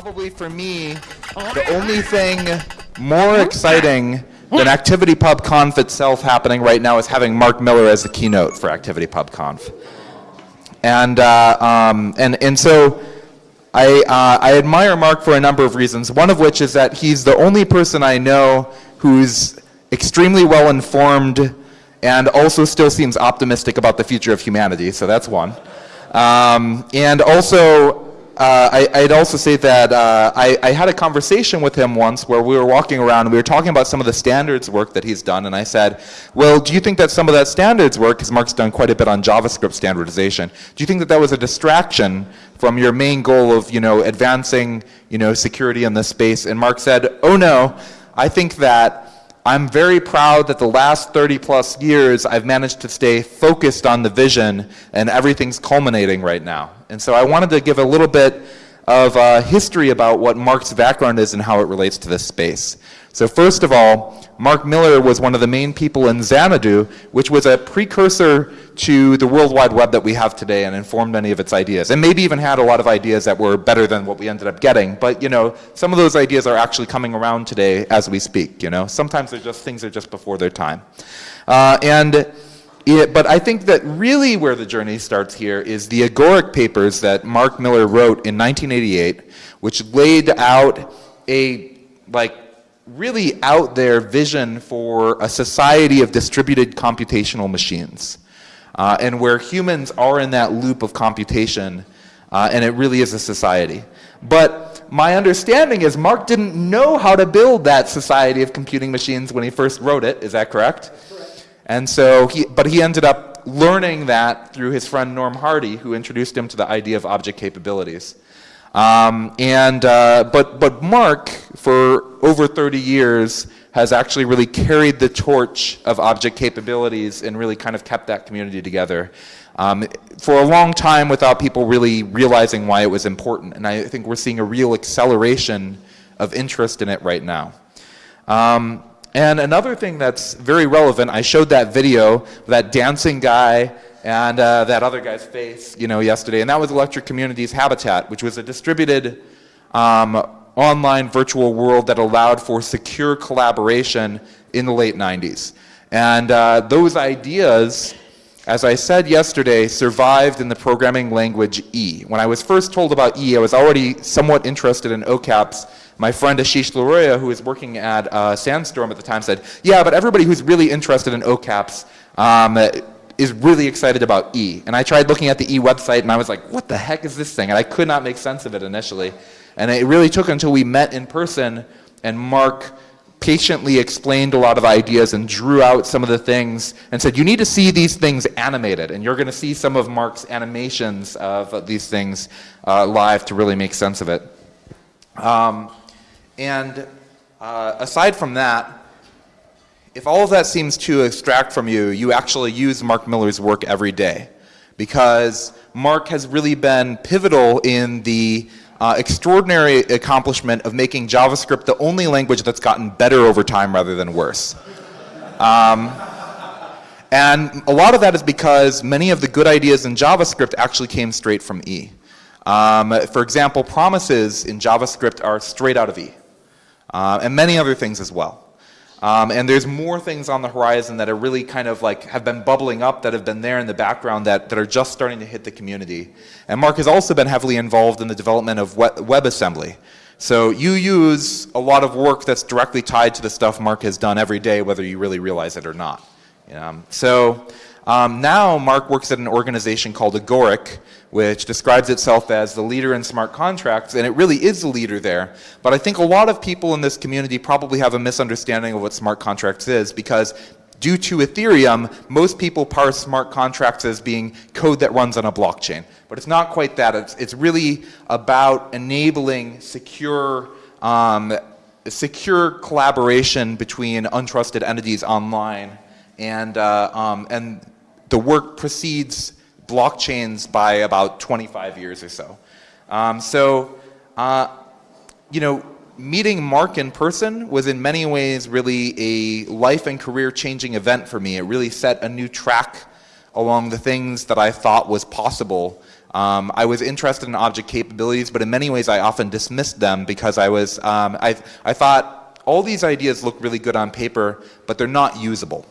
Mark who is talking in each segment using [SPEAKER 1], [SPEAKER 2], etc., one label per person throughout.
[SPEAKER 1] probably for me, the only thing more exciting than ActivityPubConf itself happening right now is having Mark Miller as the keynote for ActivityPubConf. And, uh, um, and, and so I, uh, I admire Mark for a number of reasons, one of which is that he's the only person I know who's extremely well informed and also still seems optimistic about the future of humanity, so that's one. Um, and also, uh, I, would also say that uh, I, I, had a conversation with him once where we were walking around and we were talking about some of the standards work that he's done and I said, well, do you think that some of that standards work, because Mark's done quite a bit on JavaScript standardization, do you think that that was a distraction from your main goal of, you know, advancing, you know, security in this space? And Mark said, oh no, I think that I'm very proud that the last 30 plus years I've managed to stay focused on the vision and everything's culminating right now. And so I wanted to give a little bit of uh, history about what Mark's background is and how it relates to this space. So first of all, Mark Miller was one of the main people in Xanadu, which was a precursor to the World Wide Web that we have today and informed many of its ideas. And maybe even had a lot of ideas that were better than what we ended up getting. But you know, some of those ideas are actually coming around today as we speak, you know. Sometimes they're just, things are just before their time. Uh, and it, but I think that really where the journey starts here is the Agoric papers that Mark Miller wrote in 1988, which laid out a like really out there vision for a society of distributed computational machines. Uh, and where humans are in that loop of computation, uh, and it really is a society. But my understanding is Mark didn't know how to build that society of computing machines when he first wrote it, is that correct? correct. And so, he, but he ended up learning that through his friend Norm Hardy, who introduced him to the idea of object capabilities. Um, and, uh, but, but Mark, for over 30 years, has actually really carried the torch of object capabilities and really kind of kept that community together. Um, for a long time without people really realizing why it was important. And I think we're seeing a real acceleration of interest in it right now. Um, and another thing that's very relevant, I showed that video, that dancing guy and uh, that other guy's face, you know, yesterday. And that was Electric Communities Habitat, which was a distributed um, online virtual world that allowed for secure collaboration in the late 90s. And uh, those ideas, as I said yesterday, survived in the programming language E. When I was first told about E, I was already somewhat interested in OCAPs. My friend Asheesh Laroia, who was working at uh, Sandstorm at the time, said, yeah, but everybody who's really interested in OCAPs um, is really excited about E. And I tried looking at the E website and I was like, what the heck is this thing? And I could not make sense of it initially. And it really took until we met in person and Mark patiently explained a lot of ideas and drew out some of the things and said, you need to see these things animated. And you're going to see some of Mark's animations of these things uh, live to really make sense of it. Um, and uh, aside from that, if all of that seems to extract from you, you actually use Mark Miller's work every day because Mark has really been pivotal in the uh, extraordinary accomplishment of making JavaScript the only language that's gotten better over time rather than worse. Um, and a lot of that is because many of the good ideas in JavaScript actually came straight from E. Um, for example, promises in JavaScript are straight out of E. Uh, and many other things as well. Um, and there's more things on the horizon that are really kind of like have been bubbling up that have been there in the background that, that are just starting to hit the community. And Mark has also been heavily involved in the development of WebAssembly. So you use a lot of work that's directly tied to the stuff Mark has done every day, whether you really realize it or not. Um, so um, now Mark works at an organization called Agoric, which describes itself as the leader in smart contracts, and it really is the leader there. But I think a lot of people in this community probably have a misunderstanding of what smart contracts is because due to Ethereum, most people parse smart contracts as being code that runs on a blockchain. But it's not quite that. It's, it's really about enabling secure, um, secure collaboration between untrusted entities online. And, uh, um, and the work precedes blockchains by about 25 years or so. Um, so, uh, you know, meeting Mark in person was in many ways really a life and career changing event for me. It really set a new track along the things that I thought was possible Um, I was interested in object capabilities, but in many ways I often dismissed them because I was, um, I, I thought all these ideas look really good on paper, but they're not usable.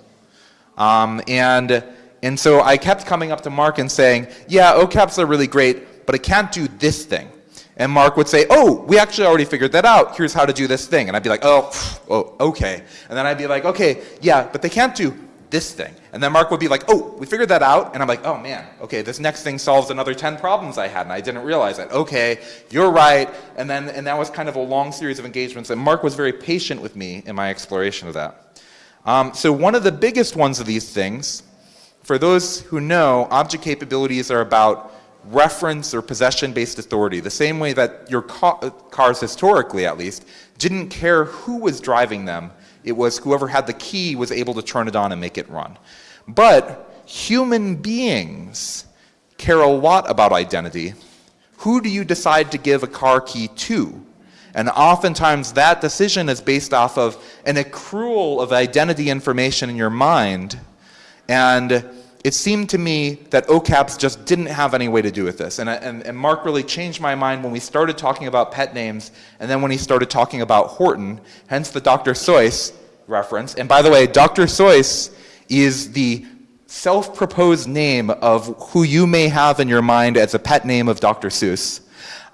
[SPEAKER 1] Um, and, and so I kept coming up to Mark and saying, yeah, OCAPs are really great, but it can't do this thing. And Mark would say, oh, we actually already figured that out. Here's how to do this thing. And I'd be like, oh, oh okay. And then I'd be like, okay, yeah, but they can't do this thing. And then Mark would be like, oh, we figured that out. And I'm like, oh man, okay, this next thing solves another 10 problems I had and I didn't realize it. Okay, you're right. And then, and that was kind of a long series of engagements. And Mark was very patient with me in my exploration of that. Um, so one of the biggest ones of these things, for those who know, object capabilities are about reference or possession-based authority, the same way that your ca cars historically at least didn't care who was driving them it was whoever had the key was able to turn it on and make it run. But human beings care a lot about identity. Who do you decide to give a car key to? And oftentimes that decision is based off of an accrual of identity information in your mind. And it seemed to me that OCAPs just didn't have any way to do with this. And, and, and, Mark really changed my mind when we started talking about pet names and then when he started talking about Horton, hence the Dr. Seuss reference. And by the way, Dr. Seuss is the self-proposed name of who you may have in your mind as a pet name of Dr. Seuss.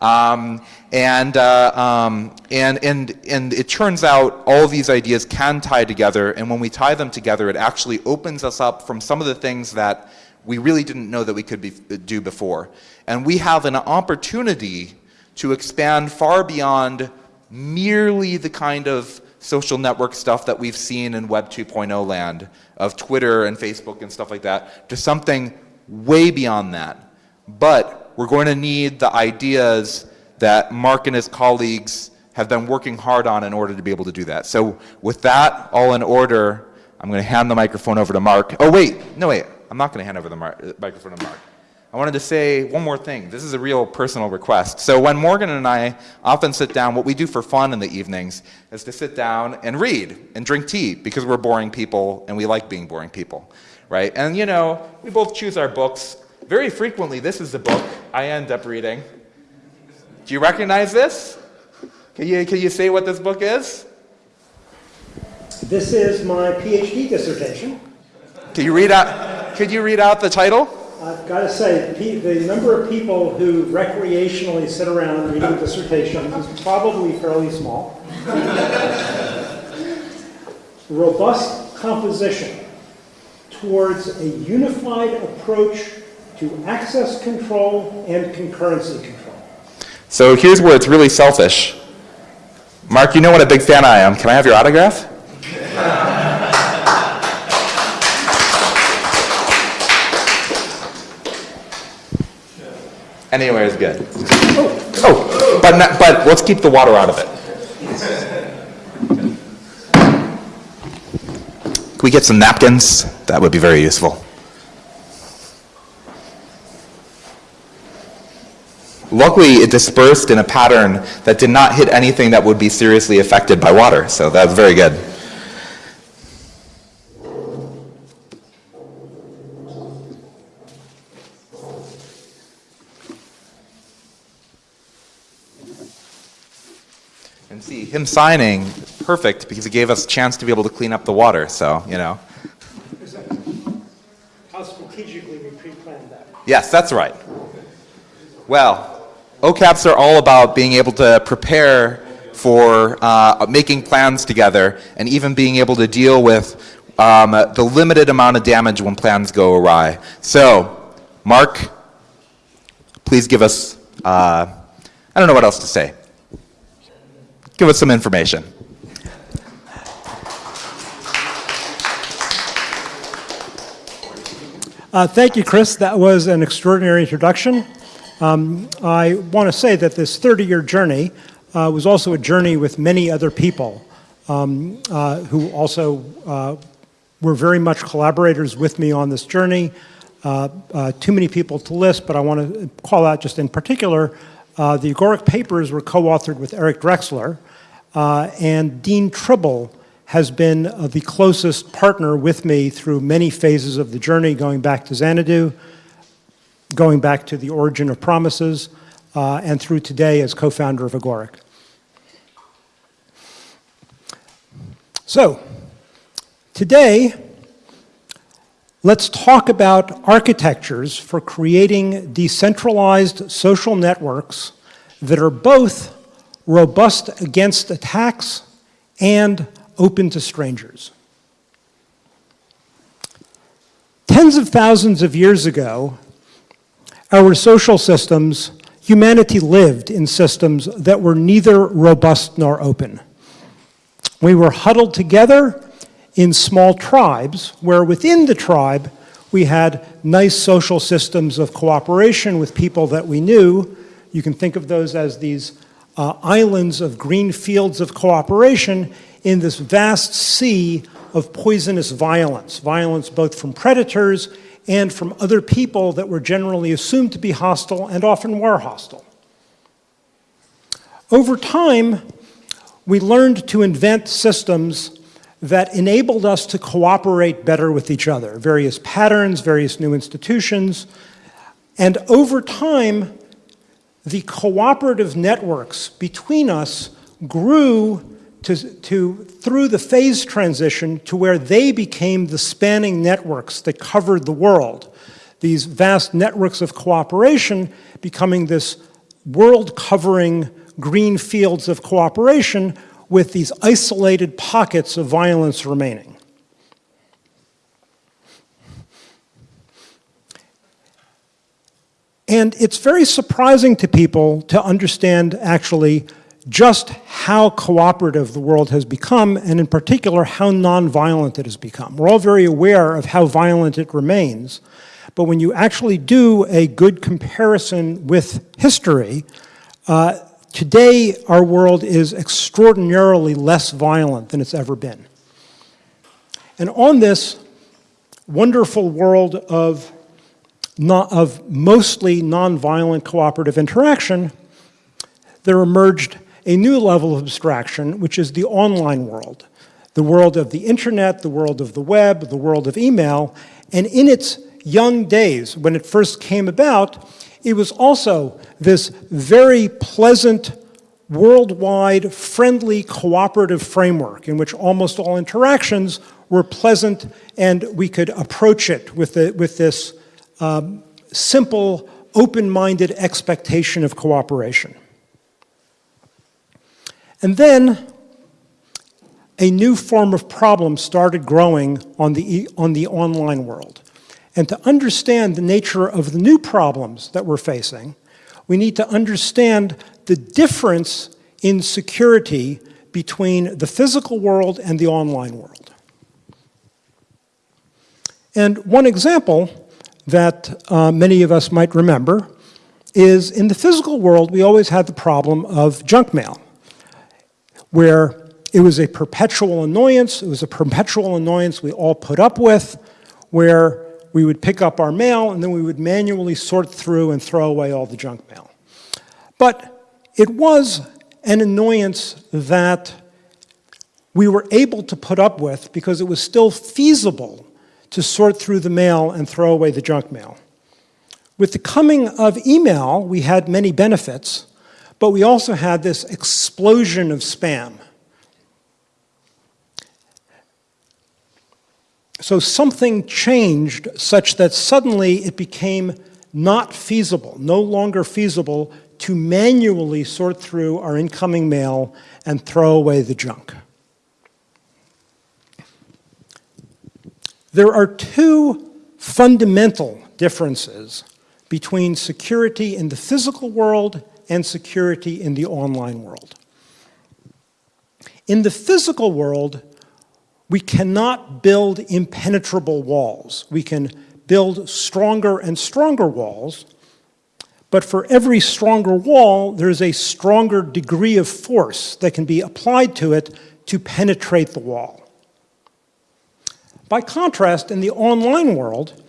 [SPEAKER 1] Um, and, uh, um, and, and, and it turns out all these ideas can tie together, and when we tie them together, it actually opens us up from some of the things that we really didn't know that we could be, do before. And we have an opportunity to expand far beyond merely the kind of social network stuff that we've seen in Web 2.0 land of Twitter and Facebook and stuff like that to something way beyond that. But we're going to need the ideas that Mark and his colleagues have been working hard on in order to be able to do that. So with that all in order, I'm going to hand the microphone over to Mark. Oh wait, no wait, I'm not going to hand over the uh, microphone to Mark. I wanted to say one more thing. This is a real personal request. So when Morgan and I often sit down, what we do for fun in the evenings is to sit down and read and drink tea because we're boring people and we like being boring people, right? And you know, we both choose our books. Very frequently, this is the book I end up reading. Do you recognize this? Can you, can you say what this book is?
[SPEAKER 2] This is my PhD dissertation.
[SPEAKER 1] Can you read out, could you read out the title?
[SPEAKER 2] I've got to say, the number of people who recreationally sit around reading dissertations is probably fairly small. Robust composition towards a unified approach to access control and concurrency control.
[SPEAKER 1] So here's where it's really selfish. Mark, you know what a big fan I am. Can I have your autograph? Anywhere is good. Oh, oh but, not, but let's keep the water out of it. Can we get some napkins? That would be very useful. Luckily, it dispersed in a pattern that did not hit anything that would be seriously affected by water, so that's very good. And see, him signing, perfect, because it gave us a chance to be able to clean up the water, so, you know.
[SPEAKER 2] How strategically we pre-planned that.
[SPEAKER 1] Yes, that's right. Well, OCAPs are all about being able to prepare for uh, making plans together and even being able to deal with um, the limited amount of damage when plans go awry. So, Mark, please give us, uh, I don't know what else to say. Give us some information.
[SPEAKER 2] Uh, thank you, Chris. That was an extraordinary introduction. Um, I want to say that this 30-year journey uh, was also a journey with many other people um, uh, who also uh, were very much collaborators with me on this journey. Uh, uh, too many people to list, but I want to call out just in particular the Agoric papers were co-authored with Eric Drexler, and Dean Tribble has been uh, the closest partner with me through many phases of the journey, going back to Xanadu. Going back to the origin of Promises uh, and through today as co-founder of Agoric. So, today, let's talk about architectures for creating decentralized social networks that are both robust against attacks and open to strangers. Tens of thousands of years ago, our social systems, humanity lived in systems that were neither robust nor open. We were huddled together in small tribes, where within the tribe we had nice social systems of cooperation with people that we knew. You can think of those as these uh, islands of green fields of cooperation in this vast sea of poisonous violence, violence both from predators and from other people that were generally assumed to be hostile and often were hostile. Over time, we learned to invent systems that enabled us to cooperate better with each other, various patterns, various new institutions, and over time, the cooperative networks between us grew to, to, through the phase transition to where they became the spanning networks that covered the world. These vast networks of cooperation becoming this world-covering green fields of cooperation with these isolated pockets of violence remaining. And it's very surprising to people to understand actually just how cooperative the world has become, and in particular, how nonviolent it has become. We're all very aware of how violent it remains, but when you actually do a good comparison with history, uh, today our world is extraordinarily less violent than it's ever been. And on this wonderful world of, of mostly nonviolent cooperative interaction, there emerged a new level of abstraction, which is the online world, the world of the internet, the world of the web, the world of email, and in its young days, when it first came about, it was also this very pleasant, worldwide, friendly, cooperative framework in which almost all interactions were pleasant and we could approach it with, the, with this um, simple, open-minded expectation of cooperation. And then a new form of problem started growing on the, on the online world. And to understand the nature of the new problems that we're facing, we need to understand the difference in security between the physical world and the online world. And one example that uh, many of us might remember is in the physical world, we always had the problem of junk mail where it was a perpetual annoyance. It was a perpetual annoyance we all put up with, where we would pick up our mail and then we would manually sort through and throw away all the junk mail. But it was an annoyance that we were able to put up with because it was still feasible to sort through the mail and throw away the junk mail. With the coming of email, we had many benefits, but we also had this explosion of spam. So something changed such that suddenly it became not feasible, no longer feasible to manually sort through our incoming mail and throw away the junk. There are two fundamental differences between security in the physical world and security in the online world. In the physical world, we cannot build impenetrable walls. We can build stronger and stronger walls, but for every stronger wall, there's a stronger degree of force that can be applied to it to penetrate the wall. By contrast, in the online world,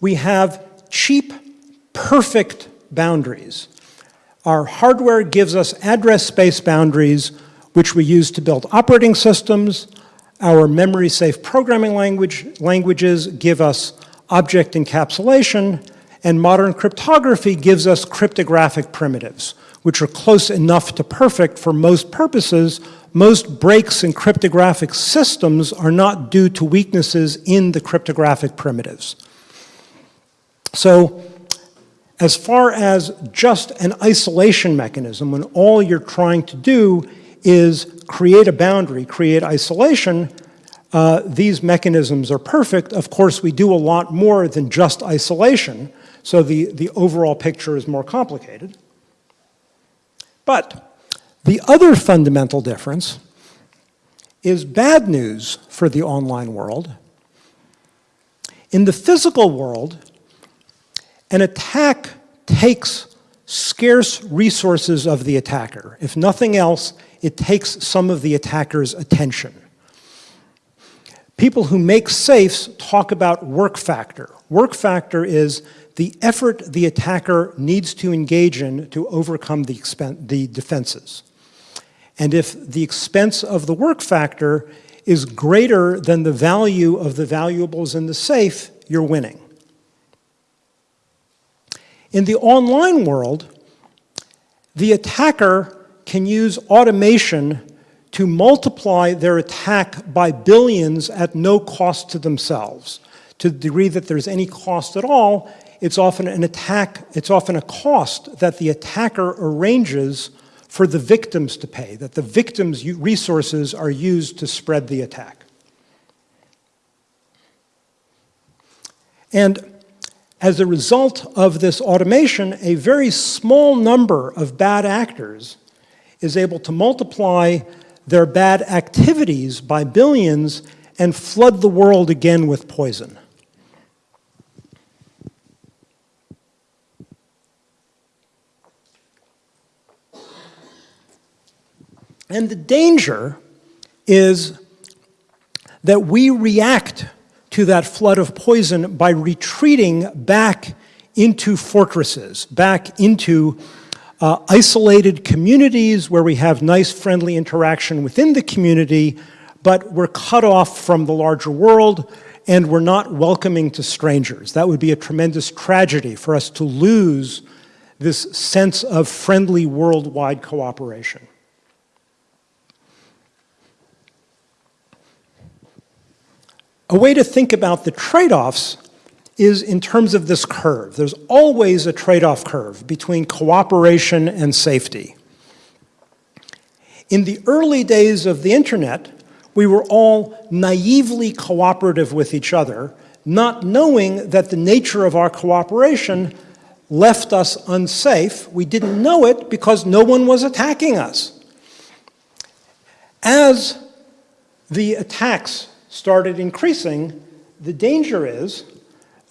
[SPEAKER 2] we have cheap, perfect boundaries. Our hardware gives us address space boundaries, which we use to build operating systems. Our memory-safe programming language, languages give us object encapsulation, and modern cryptography gives us cryptographic primitives, which are close enough to perfect for most purposes. Most breaks in cryptographic systems are not due to weaknesses in the cryptographic primitives. So as far as just an isolation mechanism, when all you're trying to do is create a boundary, create isolation, uh, these mechanisms are perfect. Of course, we do a lot more than just isolation, so the, the overall picture is more complicated. But the other fundamental difference is bad news for the online world. In the physical world, an attack takes scarce resources of the attacker. If nothing else, it takes some of the attacker's attention. People who make safes talk about work factor. Work factor is the effort the attacker needs to engage in to overcome the, the defenses. And if the expense of the work factor is greater than the value of the valuables in the safe, you're winning. In the online world, the attacker can use automation to multiply their attack by billions at no cost to themselves. To the degree that there's any cost at all, it's often an attack, it's often a cost that the attacker arranges for the victims to pay, that the victims' resources are used to spread the attack. And as a result of this automation, a very small number of bad actors is able to multiply their bad activities by billions and flood the world again with poison. And the danger is that we react to that flood of poison by retreating back into fortresses, back into uh, isolated communities where we have nice friendly interaction within the community, but we're cut off from the larger world and we're not welcoming to strangers. That would be a tremendous tragedy for us to lose this sense of friendly worldwide cooperation. A way to think about the trade-offs is in terms of this curve. There's always a trade-off curve between cooperation and safety. In the early days of the internet, we were all naively cooperative with each other, not knowing that the nature of our cooperation left us unsafe. We didn't know it because no one was attacking us. As the attacks started increasing, the danger is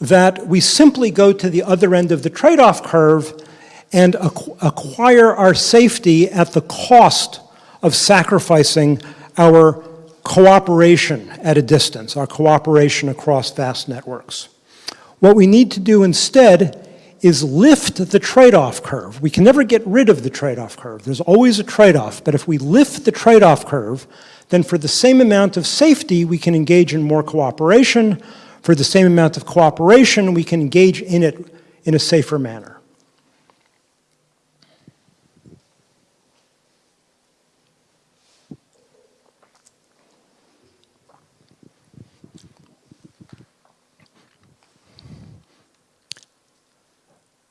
[SPEAKER 2] that we simply go to the other end of the trade-off curve and acquire our safety at the cost of sacrificing our cooperation at a distance, our cooperation across vast networks. What we need to do instead is lift the trade-off curve. We can never get rid of the trade-off curve. There's always a trade-off, but if we lift the trade-off curve, then for the same amount of safety, we can engage in more cooperation. For the same amount of cooperation, we can engage in it in a safer manner.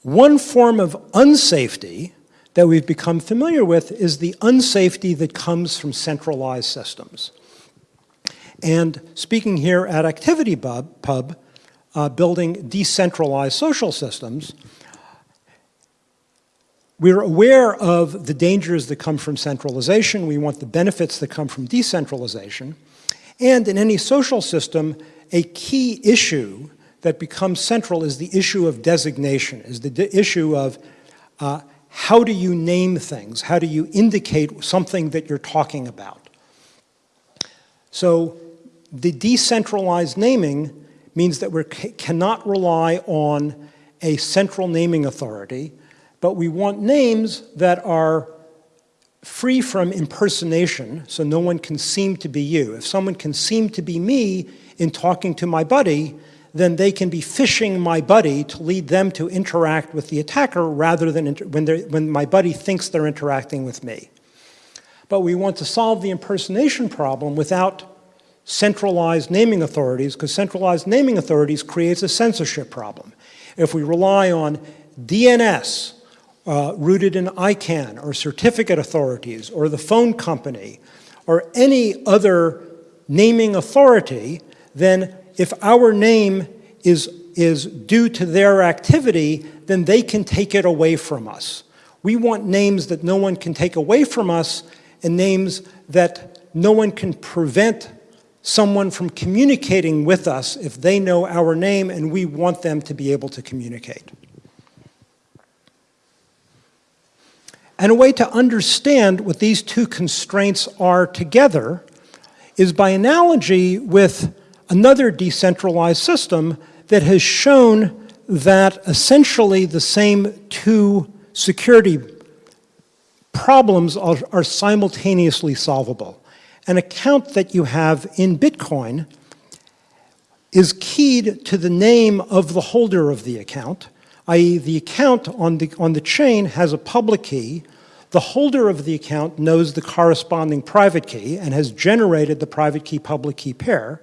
[SPEAKER 2] One form of unsafety that we've become familiar with is the unsafety that comes from centralized systems. And speaking here at ActivityPub, uh, building decentralized social systems, we're aware of the dangers that come from centralization. We want the benefits that come from decentralization. And in any social system, a key issue that becomes central is the issue of designation, is the issue of uh, how do you name things? How do you indicate something that you're talking about? So the decentralized naming means that we cannot rely on a central naming authority, but we want names that are free from impersonation, so no one can seem to be you. If someone can seem to be me in talking to my buddy, then they can be phishing my buddy to lead them to interact with the attacker rather than when, when my buddy thinks they're interacting with me. But we want to solve the impersonation problem without centralized naming authorities, because centralized naming authorities creates a censorship problem. If we rely on DNS, uh, rooted in ICANN, or certificate authorities, or the phone company, or any other naming authority, then if our name is, is due to their activity, then they can take it away from us. We want names that no one can take away from us and names that no one can prevent someone from communicating with us if they know our name and we want them to be able to communicate. And a way to understand what these two constraints are together is by analogy with another decentralized system that has shown that essentially the same two security problems are, are simultaneously solvable. An account that you have in Bitcoin is keyed to the name of the holder of the account, i.e. the account on the, on the chain has a public key, the holder of the account knows the corresponding private key and has generated the private key public key pair.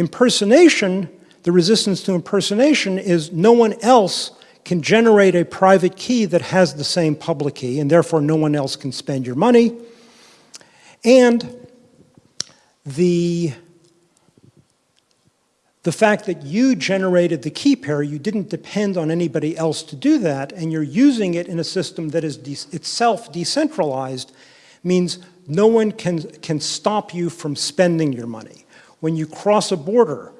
[SPEAKER 2] Impersonation, the resistance to impersonation is no one else can generate a private key that has the same public key and therefore no one else can spend your money. And the the fact that you generated the key pair, you didn't depend on anybody else to do that, and you're using it in a system that is de itself decentralized, means no one can, can stop you from spending your money. When you cross a border,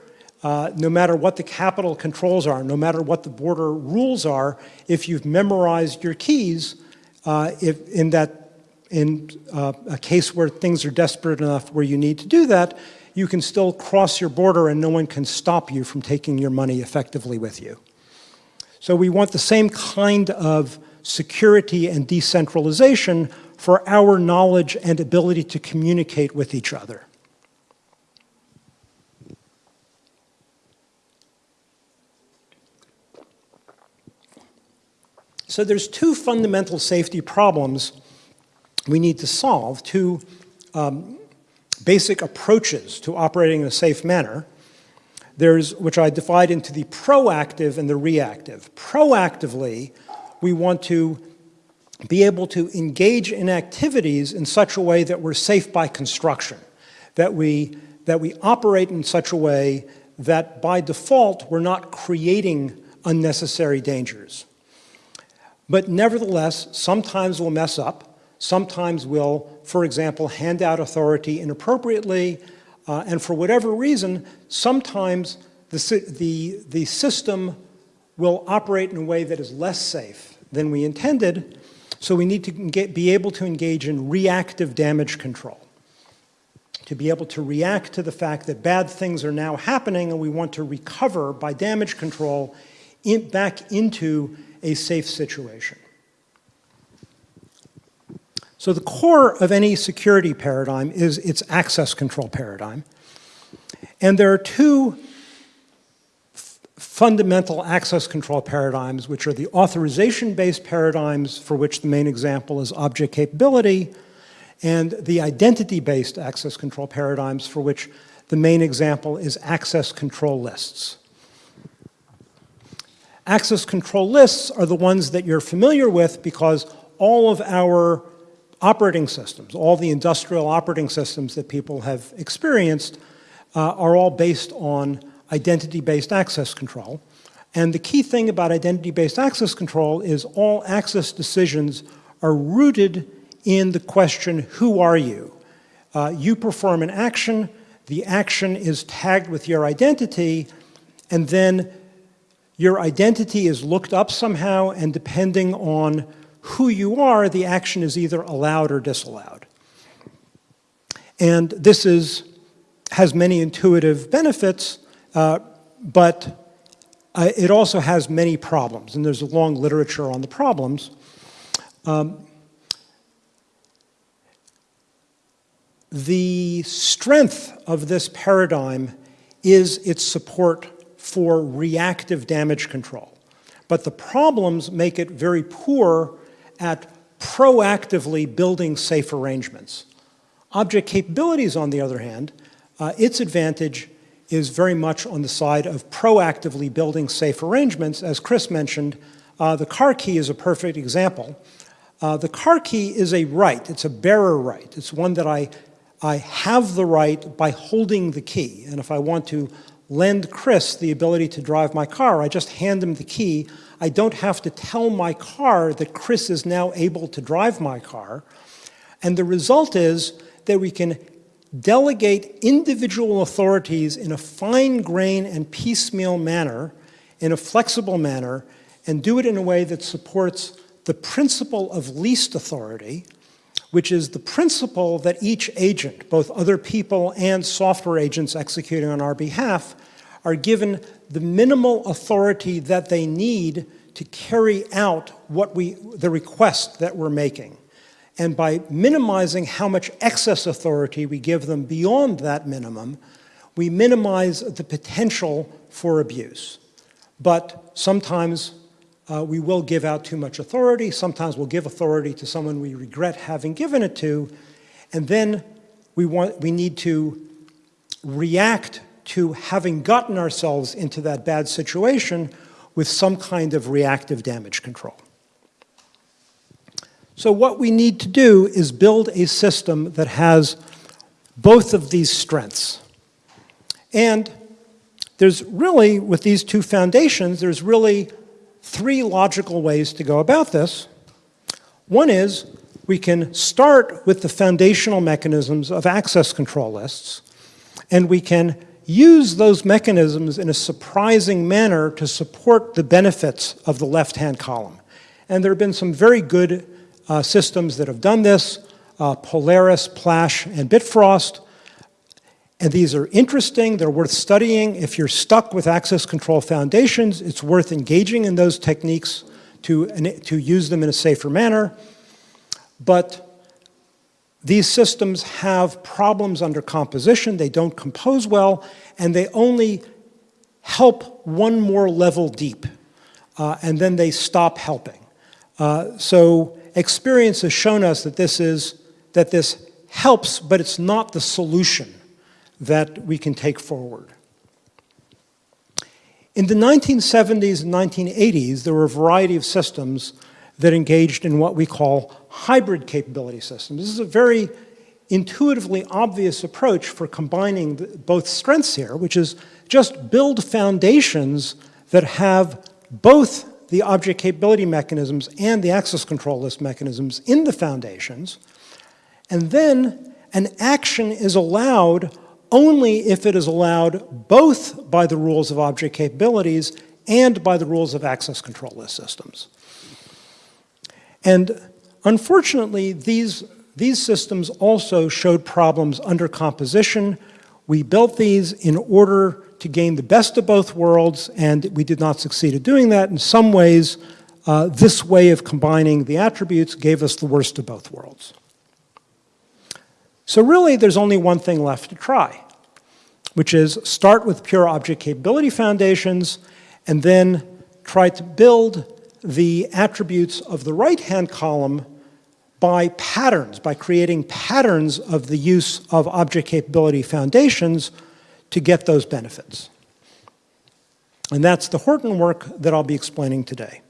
[SPEAKER 2] uh, no matter what the capital controls are, no matter what the border rules are, if you've memorized your keys, uh, if in that in uh, a case where things are desperate enough where you need to do that, you can still cross your border and no one can stop you from taking your money effectively with you. So we want the same kind of security and decentralization for our knowledge and ability to communicate with each other. So there's two fundamental safety problems we need to solve, two um, basic approaches to operating in a safe manner. There's, which I divide into the proactive and the reactive. Proactively, we want to be able to engage in activities in such a way that we're safe by construction, that we, that we operate in such a way that by default we're not creating unnecessary dangers. But nevertheless, sometimes we'll mess up, Sometimes we'll, for example, hand out authority inappropriately, uh, and for whatever reason, sometimes the, the, the system will operate in a way that is less safe than we intended, so we need to get, be able to engage in reactive damage control. To be able to react to the fact that bad things are now happening and we want to recover by damage control in, back into a safe situation. So the core of any security paradigm is its access control paradigm. And there are two fundamental access control paradigms, which are the authorization-based paradigms, for which the main example is object capability, and the identity-based access control paradigms, for which the main example is access control lists. Access control lists are the ones that you're familiar with because all of our operating systems, all the industrial operating systems that people have experienced uh, are all based on identity-based access control. And the key thing about identity-based access control is all access decisions are rooted in the question, who are you? Uh, you perform an action, the action is tagged with your identity, and then your identity is looked up somehow, and depending on who you are, the action is either allowed or disallowed. And this is, has many intuitive benefits, uh, but uh, it also has many problems, and there's a long literature on the problems. Um, the strength of this paradigm is its support for reactive damage control. But the problems make it very poor at proactively building safe arrangements. Object capabilities, on the other hand, uh, its advantage is very much on the side of proactively building safe arrangements. As Chris mentioned, uh, the car key is a perfect example. Uh, the car key is a right, it's a bearer right. It's one that I, I have the right by holding the key. And if I want to lend Chris the ability to drive my car, I just hand him the key. I don't have to tell my car that Chris is now able to drive my car. And the result is that we can delegate individual authorities in a fine grain and piecemeal manner, in a flexible manner, and do it in a way that supports the principle of least authority, which is the principle that each agent, both other people and software agents executing on our behalf, are given the minimal authority that they need to carry out what we, the request that we're making. And by minimizing how much excess authority we give them beyond that minimum, we minimize the potential for abuse. But sometimes uh, we will give out too much authority. Sometimes we'll give authority to someone we regret having given it to. And then we, want, we need to react to having gotten ourselves into that bad situation with some kind of reactive damage control. So what we need to do is build a system that has both of these strengths. And there's really, with these two foundations, there's really three logical ways to go about this. One is we can start with the foundational mechanisms of access control lists, and we can use those mechanisms in a surprising manner to support the benefits of the left-hand column. And there have been some very good uh, systems that have done this, uh, Polaris, Plash, and Bitfrost. And these are interesting, they're worth studying. If you're stuck with access control foundations, it's worth engaging in those techniques to, to use them in a safer manner. But these systems have problems under composition, they don't compose well, and they only help one more level deep, uh, and then they stop helping. Uh, so experience has shown us that this is, that this helps, but it's not the solution that we can take forward. In the 1970s and 1980s, there were a variety of systems that engaged in what we call hybrid capability systems. This is a very intuitively obvious approach for combining the, both strengths here, which is just build foundations that have both the object capability mechanisms and the access control list mechanisms in the foundations. And then an action is allowed only if it is allowed both by the rules of object capabilities and by the rules of access control list systems. And unfortunately, these, these systems also showed problems under composition. We built these in order to gain the best of both worlds, and we did not succeed at doing that. In some ways, uh, this way of combining the attributes gave us the worst of both worlds. So really, there's only one thing left to try, which is start with pure object capability foundations, and then try to build the attributes of the right-hand column by patterns, by creating patterns of the use of object capability foundations to get those benefits. And that's the Horton work that I'll be explaining today.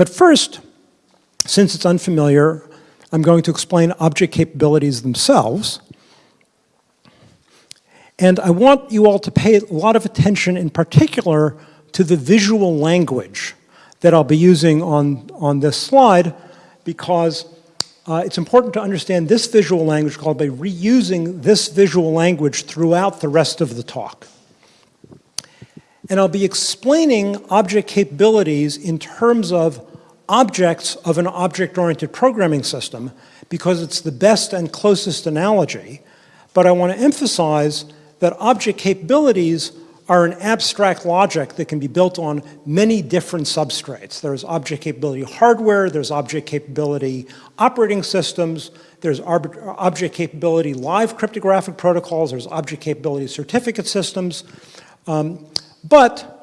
[SPEAKER 2] But first, since it's unfamiliar, I'm going to explain object capabilities themselves. And I want you all to pay a lot of attention in particular to the visual language that I'll be using on, on this slide because uh, it's important to understand this visual language called by reusing this visual language throughout the rest of the talk. And I'll be explaining object capabilities in terms of objects of an object-oriented programming system because it's the best and closest analogy. But I want to emphasize that object capabilities are an abstract logic that can be built on many different substrates. There's object capability hardware, there's object capability operating systems, there's object capability live cryptographic protocols, there's object capability certificate systems. Um, but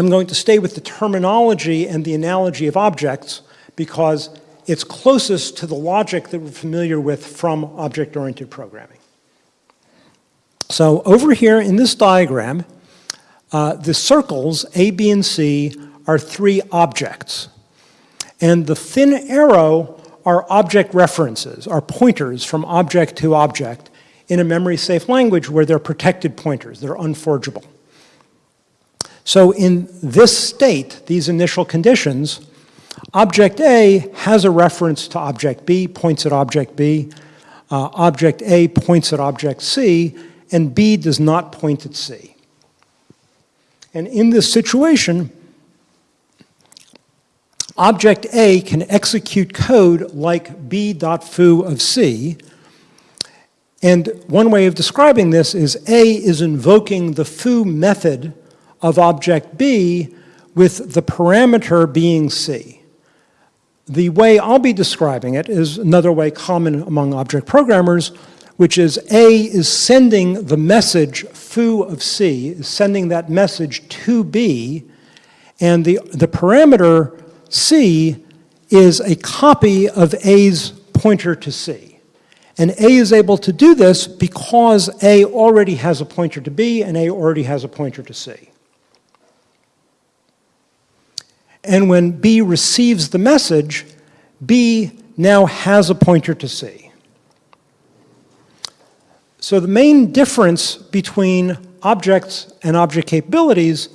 [SPEAKER 2] I'm going to stay with the terminology and the analogy of objects because it's closest to the logic that we're familiar with from object-oriented programming. So over here in this diagram, uh, the circles A, B, and C are three objects. And the thin arrow are object references, are pointers from object to object in a memory-safe language where they're protected pointers, they're unforgeable. So in this state, these initial conditions, object A has a reference to object B, points at object B. Uh, object A points at object C, and B does not point at C. And in this situation, object A can execute code like b.foo of C, and one way of describing this is A is invoking the foo method of object B with the parameter being C. The way I'll be describing it is another way common among object programmers, which is A is sending the message foo of C, is sending that message to B, and the, the parameter C is a copy of A's pointer to C. And A is able to do this because A already has a pointer to B and A already has a pointer to C. And when B receives the message, B now has a pointer to C. So the main difference between objects and object capabilities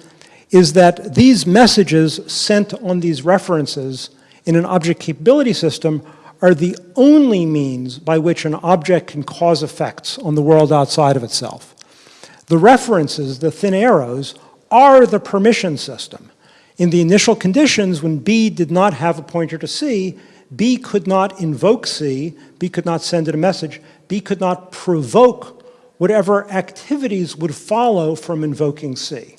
[SPEAKER 2] is that these messages sent on these references in an object capability system are the only means by which an object can cause effects on the world outside of itself. The references, the thin arrows, are the permission system. In the initial conditions, when B did not have a pointer to C, B could not invoke C, B could not send it a message, B could not provoke whatever activities would follow from invoking C.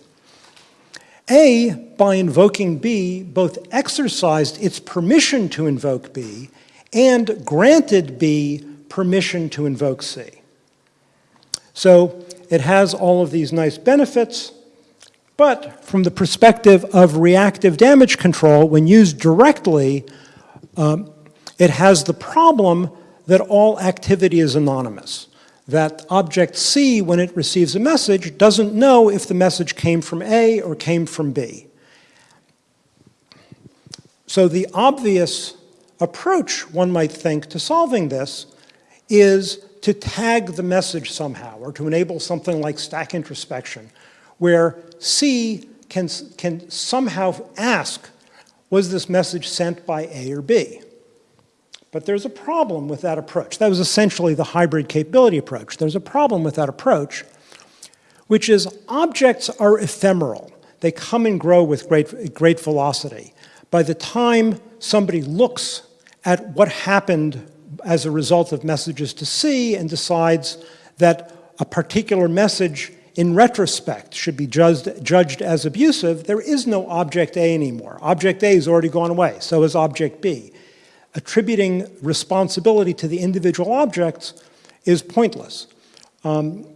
[SPEAKER 2] A, by invoking B, both exercised its permission to invoke B and granted B permission to invoke C. So it has all of these nice benefits, but from the perspective of reactive damage control, when used directly, um, it has the problem that all activity is anonymous. That object C, when it receives a message, doesn't know if the message came from A or came from B. So the obvious approach, one might think, to solving this is to tag the message somehow or to enable something like stack introspection where C can, can somehow ask, was this message sent by A or B? But there's a problem with that approach. That was essentially the hybrid capability approach. There's a problem with that approach, which is objects are ephemeral. They come and grow with great, great velocity. By the time somebody looks at what happened as a result of messages to C and decides that a particular message in retrospect should be judged, judged as abusive, there is no object A anymore. Object A has already gone away, so is object B attributing responsibility to the individual objects is pointless. Um,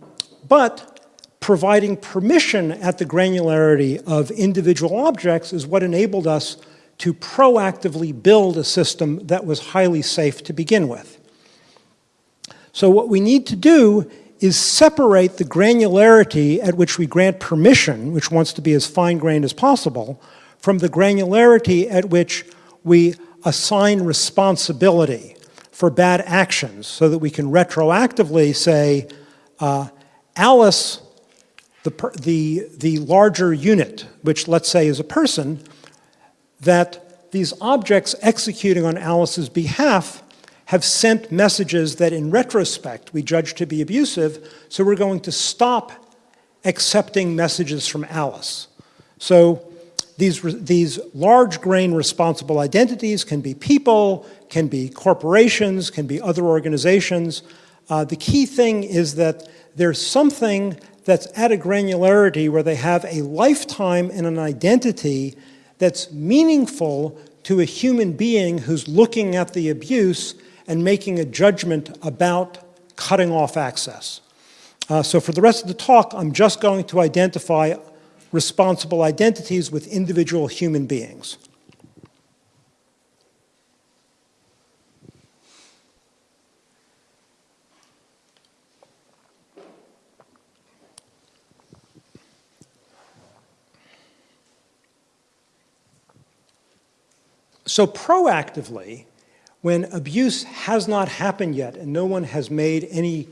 [SPEAKER 2] but providing permission at the granularity of individual objects is what enabled us to proactively build a system that was highly safe to begin with. So what we need to do is separate the granularity at which we grant permission, which wants to be as fine-grained as possible, from the granularity at which we assign responsibility for bad actions so that we can retroactively say, uh, Alice, the, the, the larger unit, which let's say is a person, that these objects executing on Alice's behalf have sent messages that in retrospect we judge to be abusive, so we're going to stop accepting messages from Alice. So these, these large grain responsible identities can be people, can be corporations, can be other organizations. Uh, the key thing is that there's something that's at a granularity where they have a lifetime and an identity that's meaningful to a human being who's looking at the abuse and making a judgment about cutting off access. Uh, so for the rest of the talk, I'm just going to identify responsible identities with individual human beings. So proactively, when abuse has not happened yet and no one has made any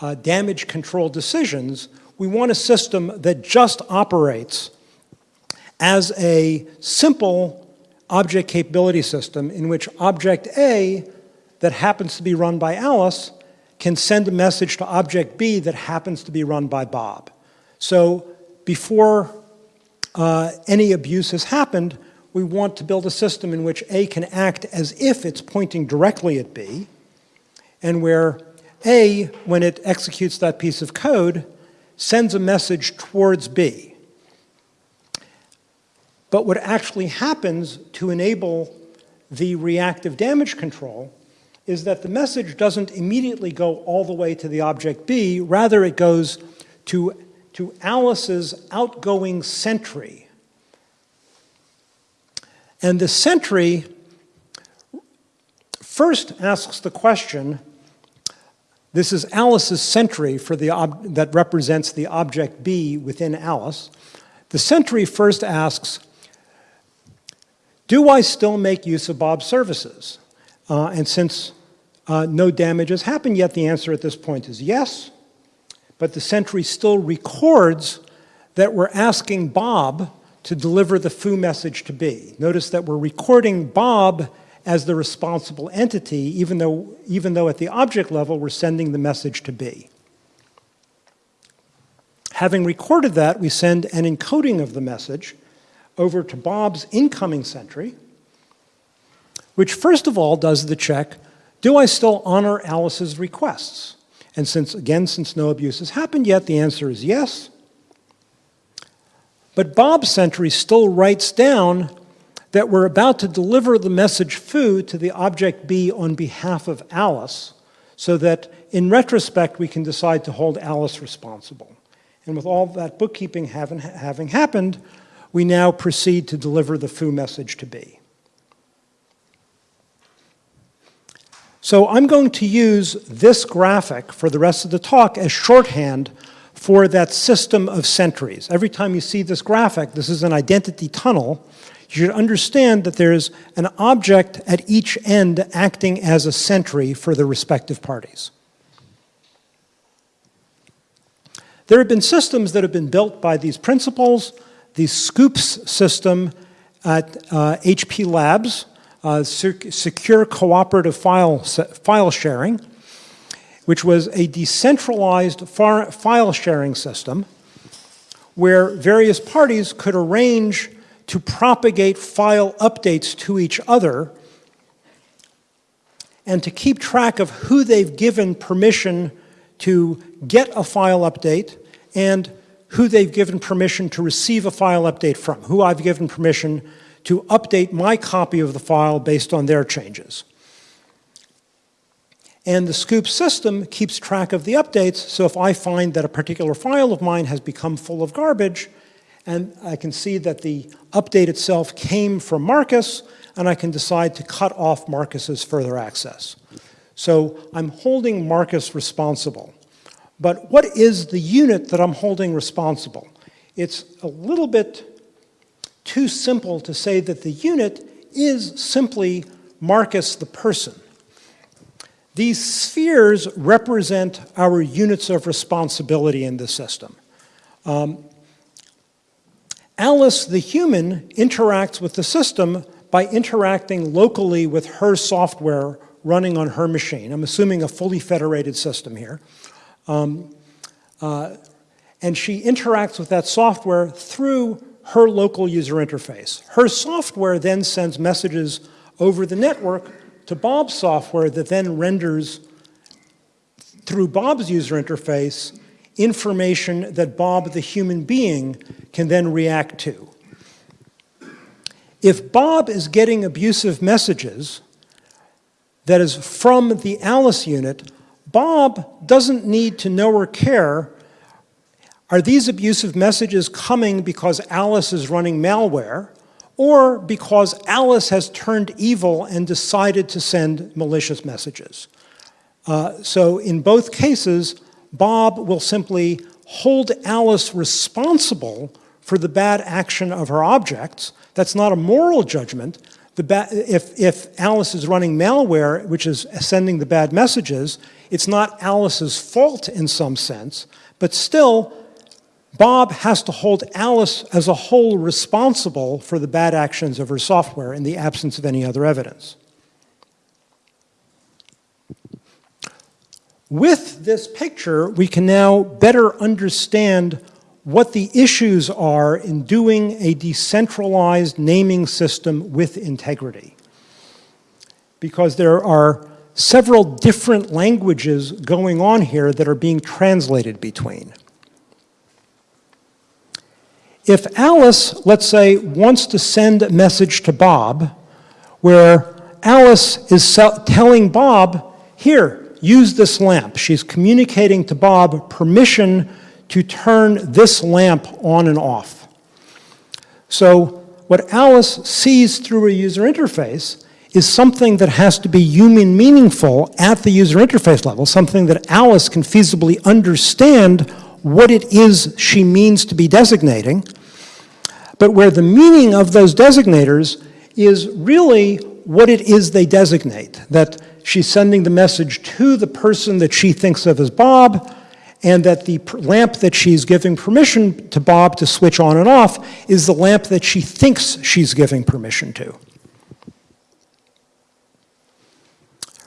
[SPEAKER 2] uh, damage control decisions, we want a system that just operates as a simple object capability system in which object A that happens to be run by Alice can send a message to object B that happens to be run by Bob. So before uh, any abuse has happened, we want to build a system in which A can act as if it's pointing directly at B, and where A, when it executes that piece of code, sends a message towards B. But what actually happens to enable the reactive damage control is that the message doesn't immediately go all the way to the object B, rather it goes to, to Alice's outgoing sentry, and the sentry first asks the question, this is Alice's sentry for the that represents the object B within Alice. The sentry first asks, do I still make use of Bob's services? Uh, and since uh, no damage has happened yet, the answer at this point is yes. But the sentry still records that we're asking Bob to deliver the foo message to B. Notice that we're recording Bob as the responsible entity, even though, even though at the object level we're sending the message to B. Having recorded that, we send an encoding of the message over to Bob's incoming sentry, which first of all does the check, do I still honor Alice's requests? And since, again, since no abuse has happened yet, the answer is yes. But Bob sentry still writes down that we're about to deliver the message foo to the object B on behalf of Alice, so that in retrospect we can decide to hold Alice responsible. And with all that bookkeeping having, having happened, we now proceed to deliver the foo message to B. So I'm going to use this graphic for the rest of the talk as shorthand for that system of sentries. Every time you see this graphic, this is an identity tunnel, you should understand that there's an object at each end acting as a sentry for the respective parties. There have been systems that have been built by these principles. the SCoopFS system at uh, HP Labs, uh, Secure Cooperative File, file Sharing, which was a decentralized file sharing system where various parties could arrange to propagate file updates to each other and to keep track of who they've given permission to get a file update and who they've given permission to receive a file update from, who I've given permission to update my copy of the file based on their changes. And the Scoop system keeps track of the updates, so if I find that a particular file of mine has become full of garbage, and I can see that the update itself came from Marcus, and I can decide to cut off Marcus's further access. So I'm holding Marcus responsible. But what is the unit that I'm holding responsible? It's a little bit too simple to say that the unit is simply Marcus the person. These spheres represent our units of responsibility in the system. Um, Alice, the human, interacts with the system by interacting locally with her software running on her machine. I'm assuming a fully federated system here. Um, uh, and she interacts with that software through her local user interface. Her software then sends messages over the network to Bob's software that then renders through Bob's user interface information that Bob, the human being, can then react to. If Bob is getting abusive messages that is from the Alice unit, Bob doesn't need to know or care are these abusive messages coming because Alice is running malware or because Alice has turned evil and decided to send malicious messages? Uh, so in both cases, Bob will simply hold Alice responsible for the bad action of her objects. That's not a moral judgment. if, if Alice is running malware, which is sending the bad messages, it's not Alice's fault in some sense, but still, Bob has to hold Alice as a whole responsible for the bad actions of her software in the absence of any other evidence. With this picture, we can now better understand what the issues are in doing a decentralized naming system with integrity. Because there are several different languages going on here that are being translated between. If Alice, let's say, wants to send a message to Bob, where Alice is telling Bob, here, use this lamp. She's communicating to Bob permission to turn this lamp on and off. So what Alice sees through a user interface is something that has to be human meaningful at the user interface level, something that Alice can feasibly understand what it is she means to be designating, but where the meaning of those designators is really what it is they designate, that she's sending the message to the person that she thinks of as Bob, and that the lamp that she's giving permission to Bob to switch on and off is the lamp that she thinks she's giving permission to.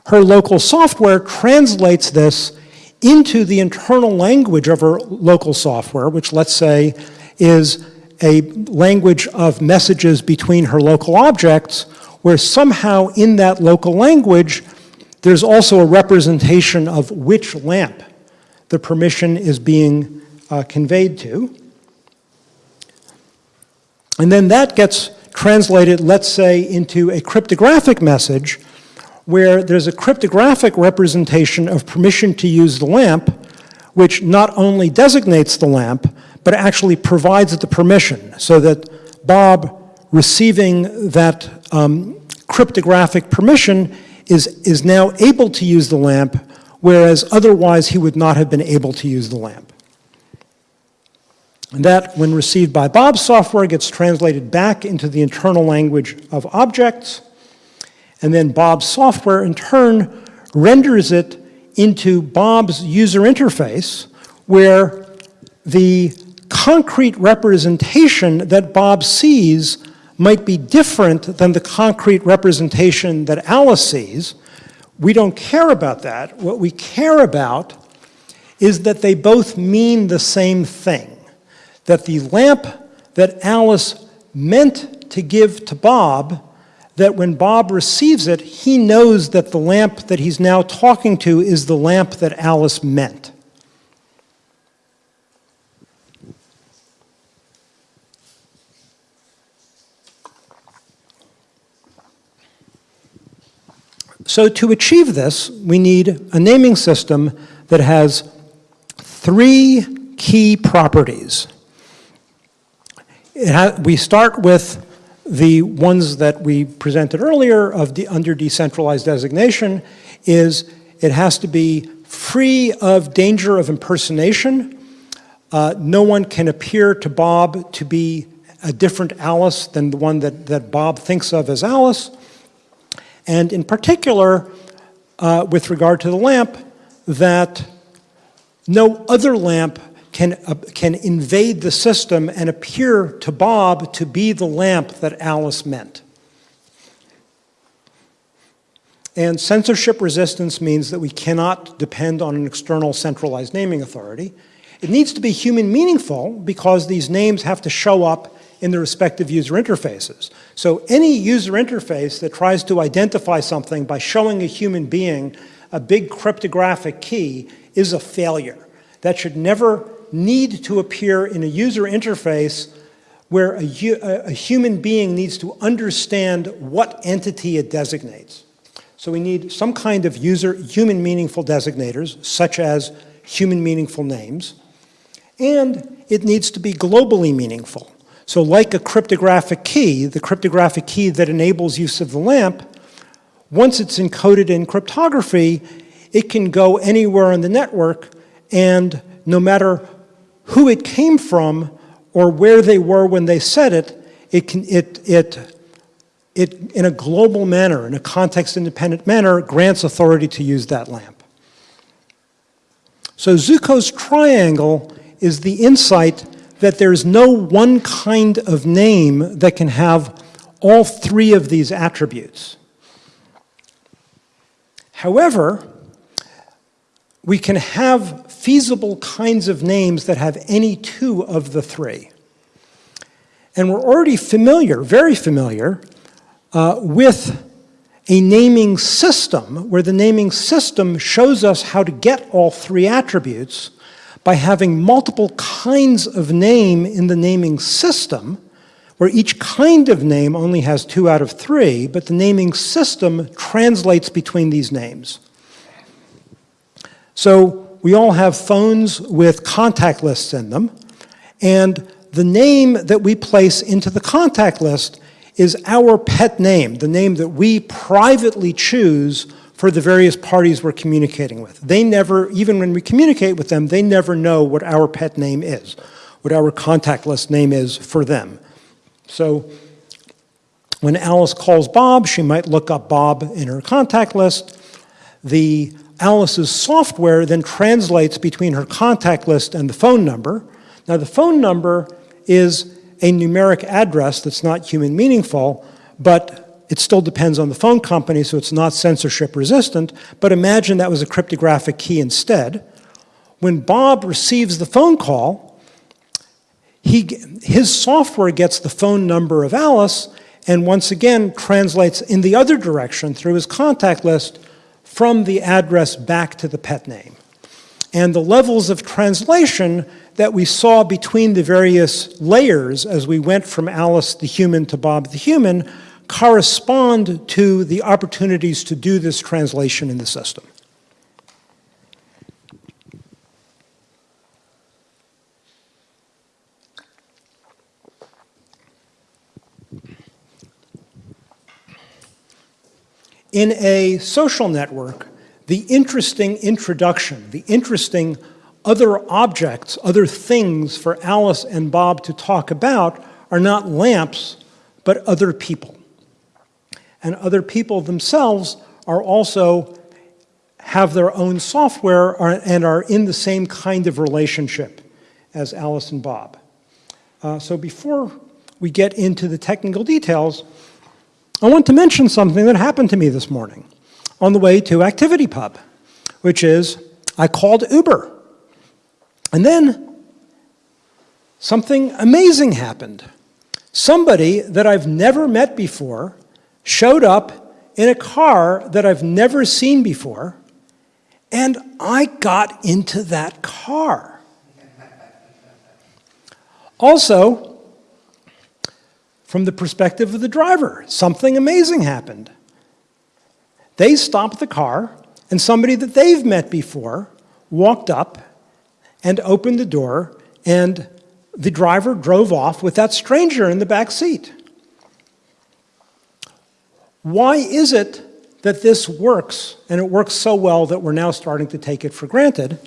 [SPEAKER 2] Her local software translates this into the internal language of her local software, which let's say is a language of messages between her local objects, where somehow in that local language, there's also a representation of which lamp the permission is being uh, conveyed to. And then that gets translated, let's say, into a cryptographic message where there's a cryptographic representation of permission to use the lamp, which not only designates the lamp, but actually provides the permission so that Bob receiving that um, cryptographic permission is, is now able to use the lamp, whereas otherwise he would not have been able to use the lamp. And that, when received by Bob's software, gets translated back into the internal language of objects, and then Bob's software, in turn, renders it into Bob's user interface, where the concrete representation that Bob sees might be different than the concrete representation that Alice sees. We don't care about that. What we care about is that they both mean the same thing. That the lamp that Alice meant to give to Bob, that when Bob receives it, he knows that the lamp that he's now talking to is the lamp that Alice meant. So to achieve this, we need a naming system that has three key properties. we start with the ones that we presented earlier of the under decentralized designation is it has to be free of danger of impersonation. Uh, no one can appear to Bob to be a different Alice than the one that, that Bob thinks of as Alice. And in particular, uh, with regard to the lamp, that no other lamp can, uh, can invade the system and appear to Bob to be the lamp that Alice meant. And censorship resistance means that we cannot depend on an external centralized naming authority. It needs to be human meaningful because these names have to show up in the respective user interfaces. So any user interface that tries to identify something by showing a human being a big cryptographic key is a failure. That should never need to appear in a user interface where a, a, human being needs to understand what entity it designates. So we need some kind of user human meaningful designators, such as human meaningful names, and it needs to be globally meaningful. So like a cryptographic key, the cryptographic key that enables use of the LAMP, once it's encoded in cryptography, it can go anywhere on the network and no matter who it came from or where they were when they said it, it, can, it, it, it in a global manner, in a context-independent manner, grants authority to use that lamp. So Zooko's triangle is the insight that there's no one kind of name that can have all three of these attributes. However, we can have feasible kinds of names that have any two of the three. And we're already familiar, very familiar, uh, with a naming system where the naming system shows us how to get all three attributes by having multiple kinds of name in the naming system, where each kind of name only has two out of three, but the naming system translates between these names. So we all have phones with contact lists in them, and the name that we place into the contact list is our pet name, the name that we privately choose for the various parties we're communicating with. They never, even when we communicate with them, they never know what our pet name is, what our contact list name is for them. So when Alice calls Bob, she might look up Bob in her contact list. The Alice's software then translates between her contact list and the phone number. Now the phone number is a numeric address that's not human meaningful, but it still depends on the phone company, so it's not censorship resistant, but imagine that was a cryptographic key instead. When Bob receives the phone call, he, his software gets the phone number of Alice and once again translates in the other direction through his contact list from the address back to the pet name. And the levels of translation that we saw between the various layers as we went from Alice the human to Bob the human correspond to the opportunities to do this translation in the system. In a social network, the interesting introduction, the interesting other objects, other things for Alice and Bob to talk about are not lamps, but other people and other people themselves are also have their own software and are in the same kind of relationship as Alice and Bob. Uh, so before we get into the technical details, I want to mention something that happened to me this morning on the way to ActivityPub, which is I called Uber. And then something amazing happened. Somebody that I've never met before showed up in a car that I've never seen before, and I got into that car. Also, from the perspective of the driver, something amazing happened. They stopped the car, and somebody that they've met before walked up and opened the door, and the driver drove off with that stranger in the back seat. Why is it that this works, and it works so well that we're now starting to take it for granted?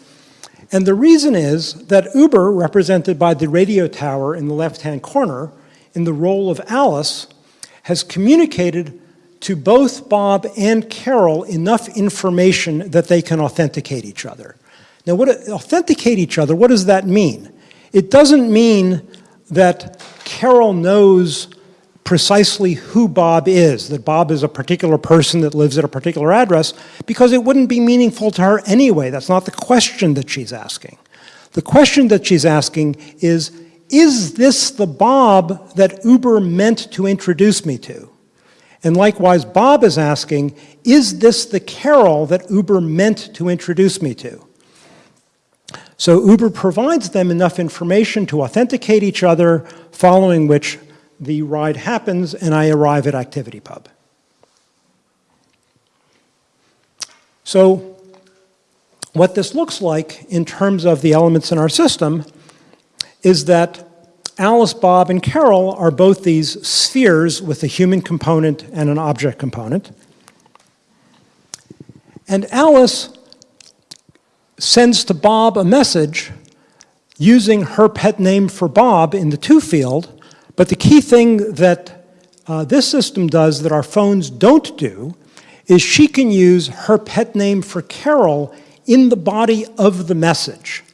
[SPEAKER 2] And the reason is that Uber, represented by the radio tower in the left-hand corner, in the role of Alice, has communicated to both Bob and Carol enough information that they can authenticate each other. Now, what authenticate each other, what does that mean? It doesn't mean that Carol knows precisely who Bob is, that Bob is a particular person that lives at a particular address, because it wouldn't be meaningful to her anyway. That's not the question that she's asking. The question that she's asking is, is this the Bob that Uber meant to introduce me to? And likewise, Bob is asking, is this the Carol that Uber meant to introduce me to? So Uber provides them enough information to authenticate each other, following which the ride happens and I arrive at ActivityPub. So what this looks like in terms of the elements in our system is that Alice, Bob, and Carol are both these spheres with a human component and an object component. And Alice sends to Bob a message using her pet name for Bob in the to field, but the key thing that uh, this system does that our phones don't do is she can use her pet name for Carol in the body of the message.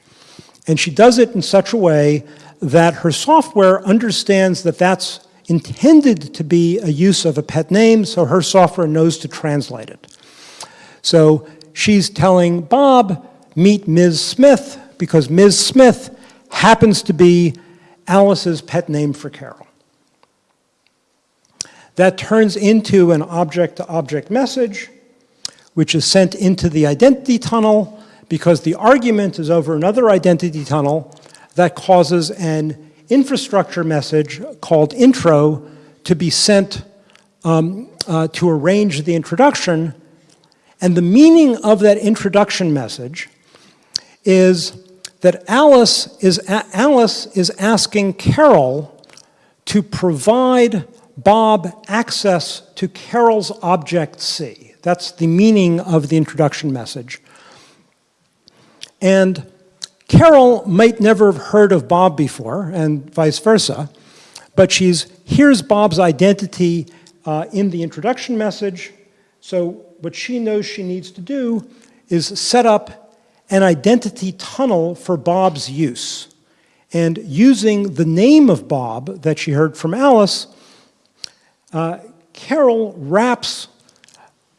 [SPEAKER 2] And she does it in such a way that her software understands that that's intended to be a use of a pet name, so her software knows to translate it. So she's telling Bob, meet Ms. Smith, because Ms. Smith happens to be Alice's pet name for Carol. That turns into an object-to-object -object message, which is sent into the identity tunnel because the argument is over another identity tunnel that causes an infrastructure message called intro to be sent um, uh, to arrange the introduction. And the meaning of that introduction message is that Alice is, Alice is asking Carol to provide Bob access to Carol's object C. That's the meaning of the introduction message. And Carol might never have heard of Bob before, and vice versa, but she's here's Bob's identity uh, in the introduction message. So what she knows she needs to do is set up an identity tunnel for Bob's use. And using the name of Bob that she heard from Alice, uh, Carol wraps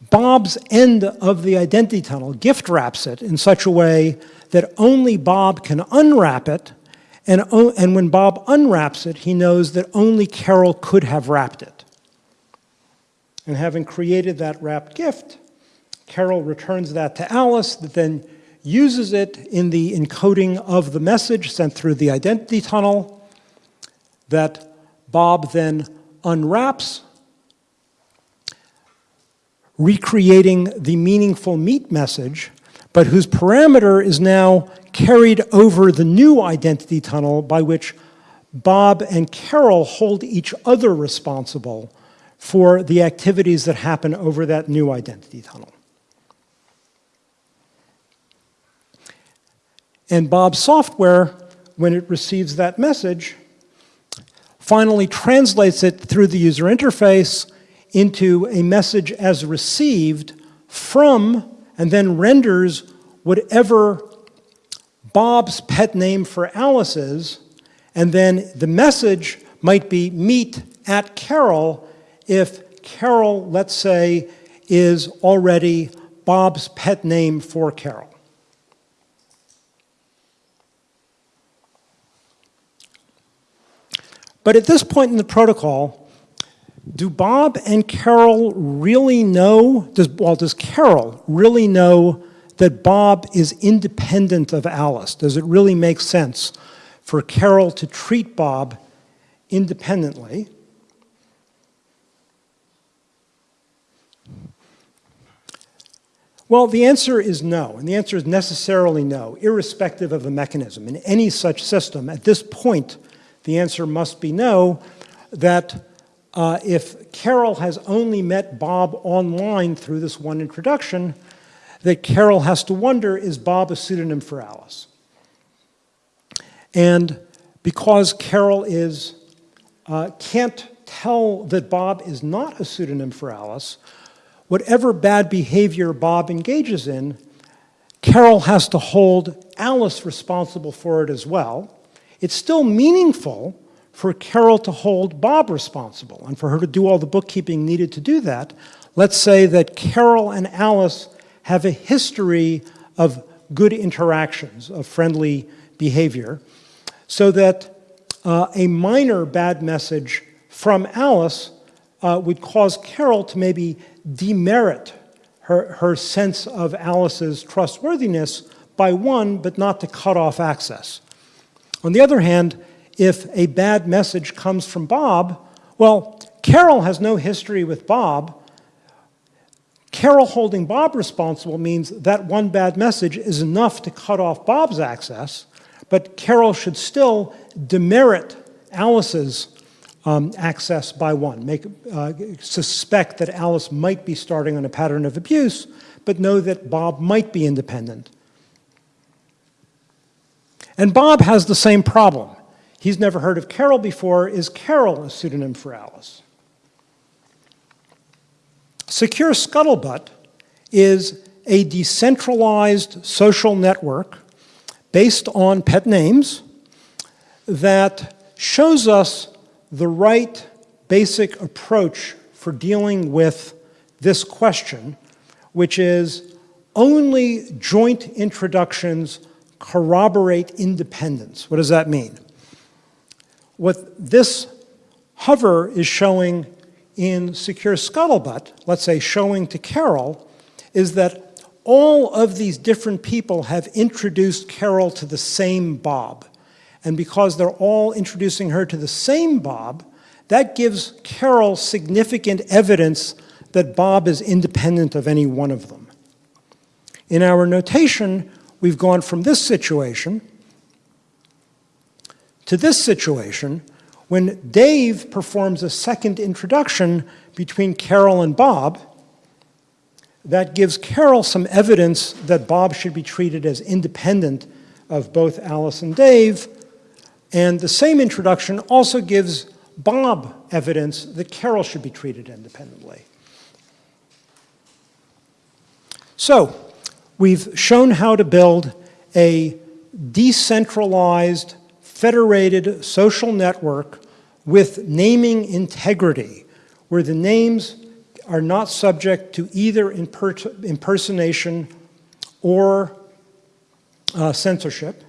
[SPEAKER 2] Bob's end of the identity tunnel, gift wraps it in such a way that only Bob can unwrap it, and, and when Bob unwraps it, he knows that only Carol could have wrapped it. And having created that wrapped gift, Carol returns that to Alice, that then uses it in the encoding of the message sent through the identity tunnel that Bob then unwraps, recreating the meaningful meet message, but whose parameter is now carried over the new identity tunnel by which Bob and Carol hold each other responsible for the activities that happen over that new identity tunnel. And Bob's software, when it receives that message, finally translates it through the user interface into a message as received from and then renders whatever Bob's pet name for Alice is, and then the message might be meet at Carol if Carol, let's say, is already Bob's pet name for Carol. But at this point in the protocol, do Bob and Carol really know, does, well, does Carol really know that Bob is independent of Alice? Does it really make sense for Carol to treat Bob independently? Well, the answer is no, and the answer is necessarily no, irrespective of the mechanism. In any such system, at this point, the answer must be no, that uh, if Carol has only met Bob online through this one introduction, that Carol has to wonder, is Bob a pseudonym for Alice? And because Carol is, uh, can't tell that Bob is not a pseudonym for Alice, whatever bad behavior Bob engages in, Carol has to hold Alice responsible for it as well. It's still meaningful for Carol to hold Bob responsible and for her to do all the bookkeeping needed to do that. Let's say that Carol and Alice have a history of good interactions, of friendly behavior, so that uh, a minor bad message from Alice uh, would cause Carol to maybe demerit her, her sense of Alice's trustworthiness by one, but not to cut off access. On the other hand, if a bad message comes from Bob, well, Carol has no history with Bob. Carol holding Bob responsible means that one bad message is enough to cut off Bob's access, but Carol should still demerit Alice's um, access by one, make, uh, suspect that Alice might be starting on a pattern of abuse, but know that Bob might be independent. And Bob has the same problem. He's never heard of Carol before. Is Carol a pseudonym for Alice? Secure Scuttlebutt is a decentralized social network based on pet names that shows us the right basic approach for dealing with this question, which is only joint introductions corroborate independence. What does that mean? What this hover is showing in Secure Scuttlebutt, let's say showing to Carol, is that all of these different people have introduced Carol to the same Bob. And because they're all introducing her to the same Bob, that gives Carol significant evidence that Bob is independent of any one of them. In our notation, we've gone from this situation to this situation when Dave performs a second introduction between Carol and Bob, that gives Carol some evidence that Bob should be treated as independent of both Alice and Dave, and the same introduction also gives Bob evidence that Carol should be treated independently. So, we've shown how to build a decentralized, federated social network with naming integrity, where the names are not subject to either impersonation or uh, censorship.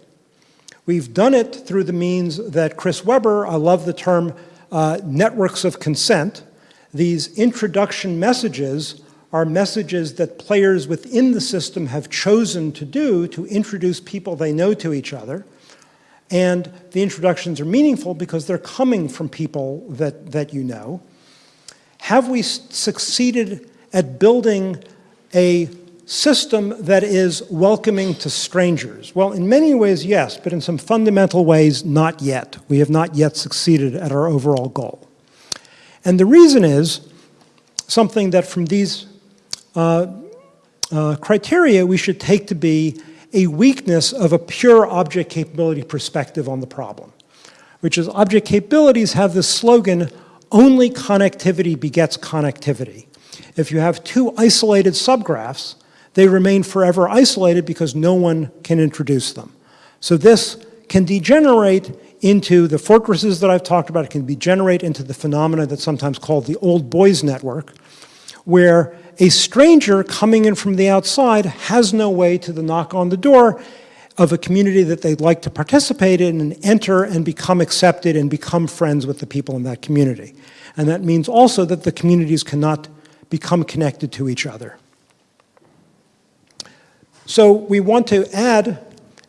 [SPEAKER 2] We've done it through the means that Chris Webber, I love the term uh, networks of consent. These introduction messages are messages that players within the system have chosen to do to introduce people they know to each other. And the introductions are meaningful because they're coming from people that, that you know. Have we succeeded at building a system that is welcoming to strangers? Well, in many ways, yes, but in some fundamental ways, not yet. We have not yet succeeded at our overall goal. And the reason is something that from these uh, uh, criteria we should take to be a weakness of a pure object capability perspective on the problem, which is object capabilities have this slogan, only connectivity begets connectivity. If you have two isolated subgraphs, they remain forever isolated because no one can introduce them. So this can degenerate into the fortresses that I've talked about. It can degenerate into the phenomena that's sometimes called the old boys network, where a stranger coming in from the outside has no way to the knock on the door of a community that they'd like to participate in and enter and become accepted and become friends with the people in that community. And that means also that the communities cannot become connected to each other. So we want to add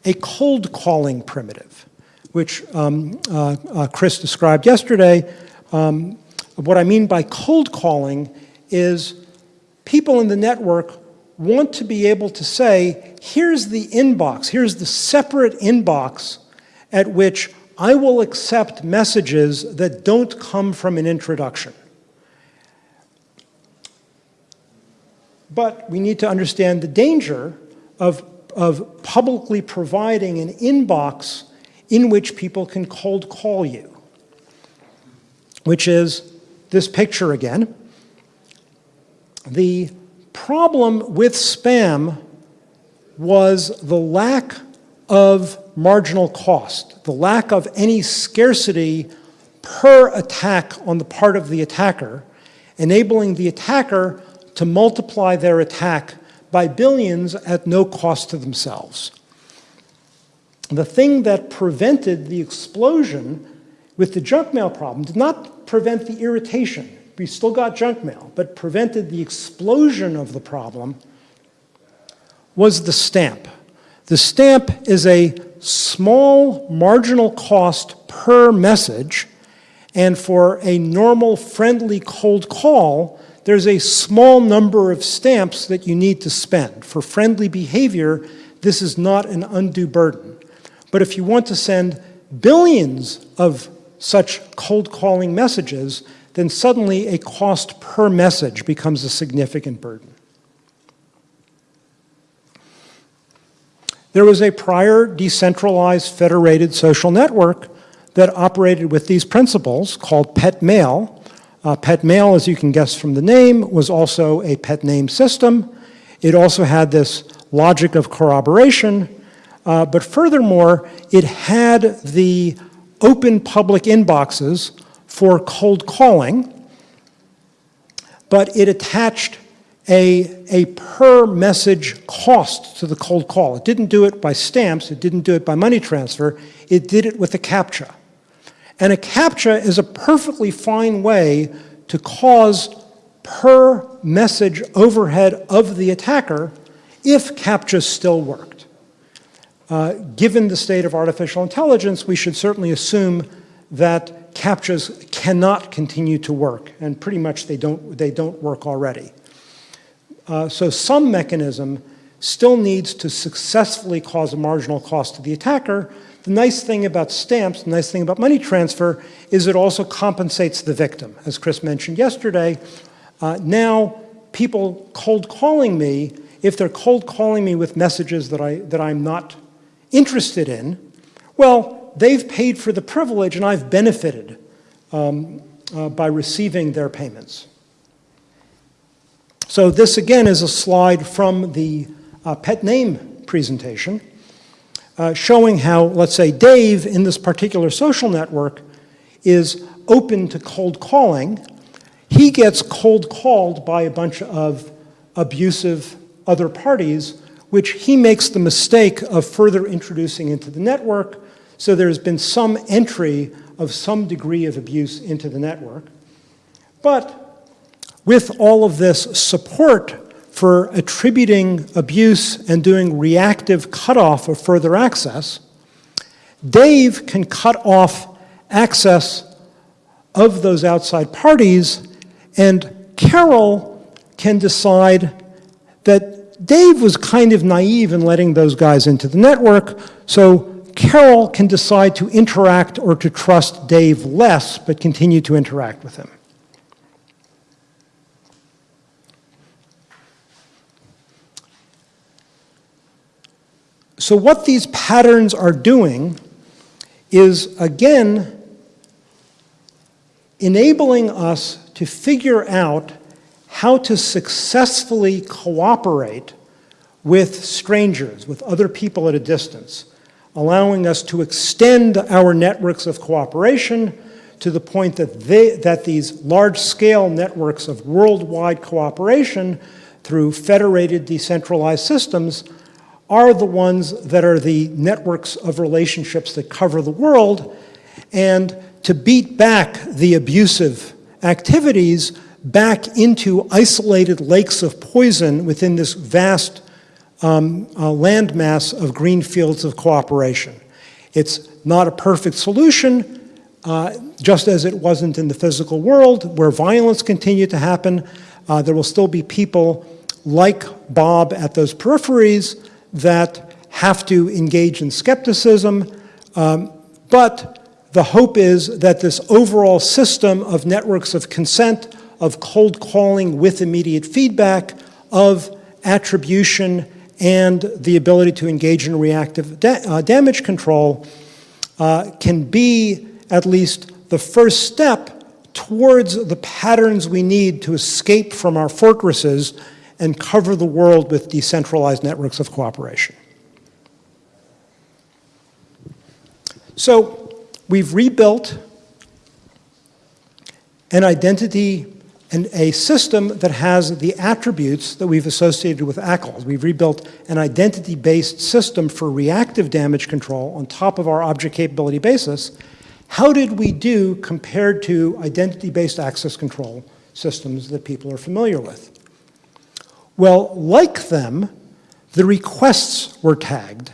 [SPEAKER 2] a cold calling primitive, which um, uh, uh, Chris described yesterday. Um, what I mean by cold calling is people in the network want to be able to say, here's the inbox, here's the separate inbox at which I will accept messages that don't come from an introduction. But we need to understand the danger of, of publicly providing an inbox in which people can cold call you, which is this picture again. The problem with spam was the lack of marginal cost, the lack of any scarcity per attack on the part of the attacker, enabling the attacker to multiply their attack by billions at no cost to themselves. The thing that prevented the explosion with the junk mail problem did not prevent the irritation. We still got junk mail, but prevented the explosion of the problem was the stamp. The stamp is a small marginal cost per message, and for a normal friendly cold call, there's a small number of stamps that you need to spend. For friendly behavior, this is not an undue burden. But if you want to send billions of such cold calling messages, then suddenly a cost per message becomes a significant burden. There was a prior decentralized federated social network that operated with these principles called Petmail. Uh, Petmail, as you can guess from the name, was also a pet name system. It also had this logic of corroboration, uh, but furthermore, it had the open public inboxes for cold calling, but it attached a, a per message cost to the cold call. It didn't do it by stamps, it didn't do it by money transfer, it did it with a CAPTCHA. And a CAPTCHA is a perfectly fine way to cause per message overhead of the attacker if CAPTCHAs still worked. Uh, given the state of artificial intelligence, we should certainly assume that CAPTCHAs cannot continue to work, and pretty much they don't, they don't work already. Uh, so some mechanism still needs to successfully cause a marginal cost to the attacker. The nice thing about stamps, the nice thing about money transfer, is it also compensates the victim. As Chris mentioned yesterday, uh, now people cold calling me, if they're cold calling me with messages that, I, that I'm not interested in, well, they've paid for the privilege and I've benefited um, uh, by receiving their payments. So this again is a slide from the uh, pet name presentation uh, showing how, let's say, Dave in this particular social network is open to cold calling. He gets cold called by a bunch of abusive other parties, which he makes the mistake of further introducing into the network. So there's been some entry of some degree of abuse into the network. But with all of this support for attributing abuse and doing reactive cutoff of further access, Dave can cut off access of those outside parties, and Carol can decide that Dave was kind of naive in letting those guys into the network, so Carol can decide to interact or to trust Dave less, but continue to interact with him. So what these patterns are doing is, again, enabling us to figure out how to successfully cooperate with strangers, with other people at a distance, allowing us to extend our networks of cooperation to the point that, they, that these large-scale networks of worldwide cooperation through federated decentralized systems are the ones that are the networks of relationships that cover the world, and to beat back the abusive activities back into isolated lakes of poison within this vast um, landmass of green fields of cooperation. It's not a perfect solution, uh, just as it wasn't in the physical world, where violence continued to happen. Uh, there will still be people like Bob at those peripheries that have to engage in skepticism, um, but the hope is that this overall system of networks of consent, of cold calling with immediate feedback, of attribution, and the ability to engage in reactive da uh, damage control uh, can be at least the first step towards the patterns we need to escape from our fortresses and cover the world with decentralized networks of cooperation. So we've rebuilt an identity and a system that has the attributes that we've associated with ACLs. We've rebuilt an identity-based system for reactive damage control on top of our object capability basis. How did we do compared to identity-based access control systems that people are familiar with? Well, like them, the requests were tagged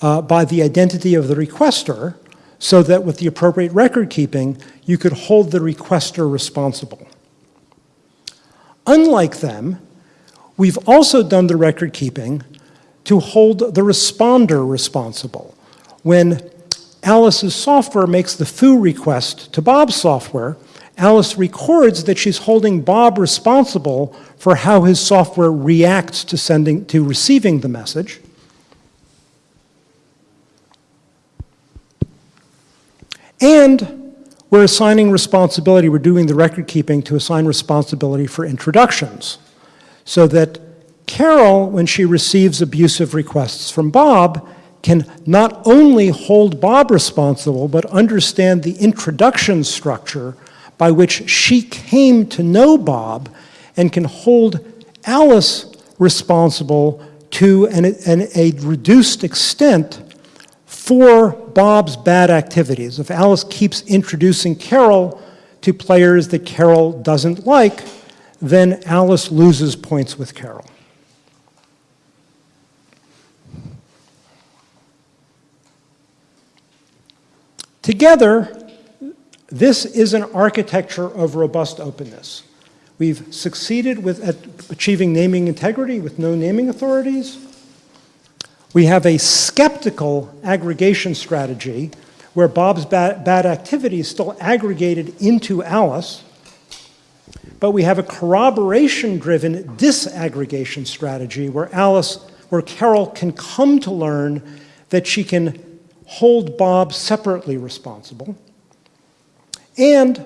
[SPEAKER 2] uh, by the identity of the requester so that with the appropriate record keeping, you could hold the requester responsible. Unlike them, we've also done the record keeping to hold the responder responsible. When Alice's software makes the foo request to Bob's software, Alice records that she's holding Bob responsible for how his software reacts to sending to receiving the message. And we're assigning responsibility, we're doing the record keeping to assign responsibility for introductions. So that Carol, when she receives abusive requests from Bob, can not only hold Bob responsible, but understand the introduction structure by which she came to know Bob and can hold Alice responsible to an, an, a reduced extent for Bob's bad activities. If Alice keeps introducing Carol to players that Carol doesn't like, then Alice loses points with Carol. Together, this is an architecture of robust openness. We've succeeded with achieving naming integrity with no naming authorities. We have a skeptical aggregation strategy where Bob's bad, bad activity is still aggregated into Alice, but we have a corroboration-driven disaggregation strategy where Alice, where Carol can come to learn that she can hold Bob separately responsible, and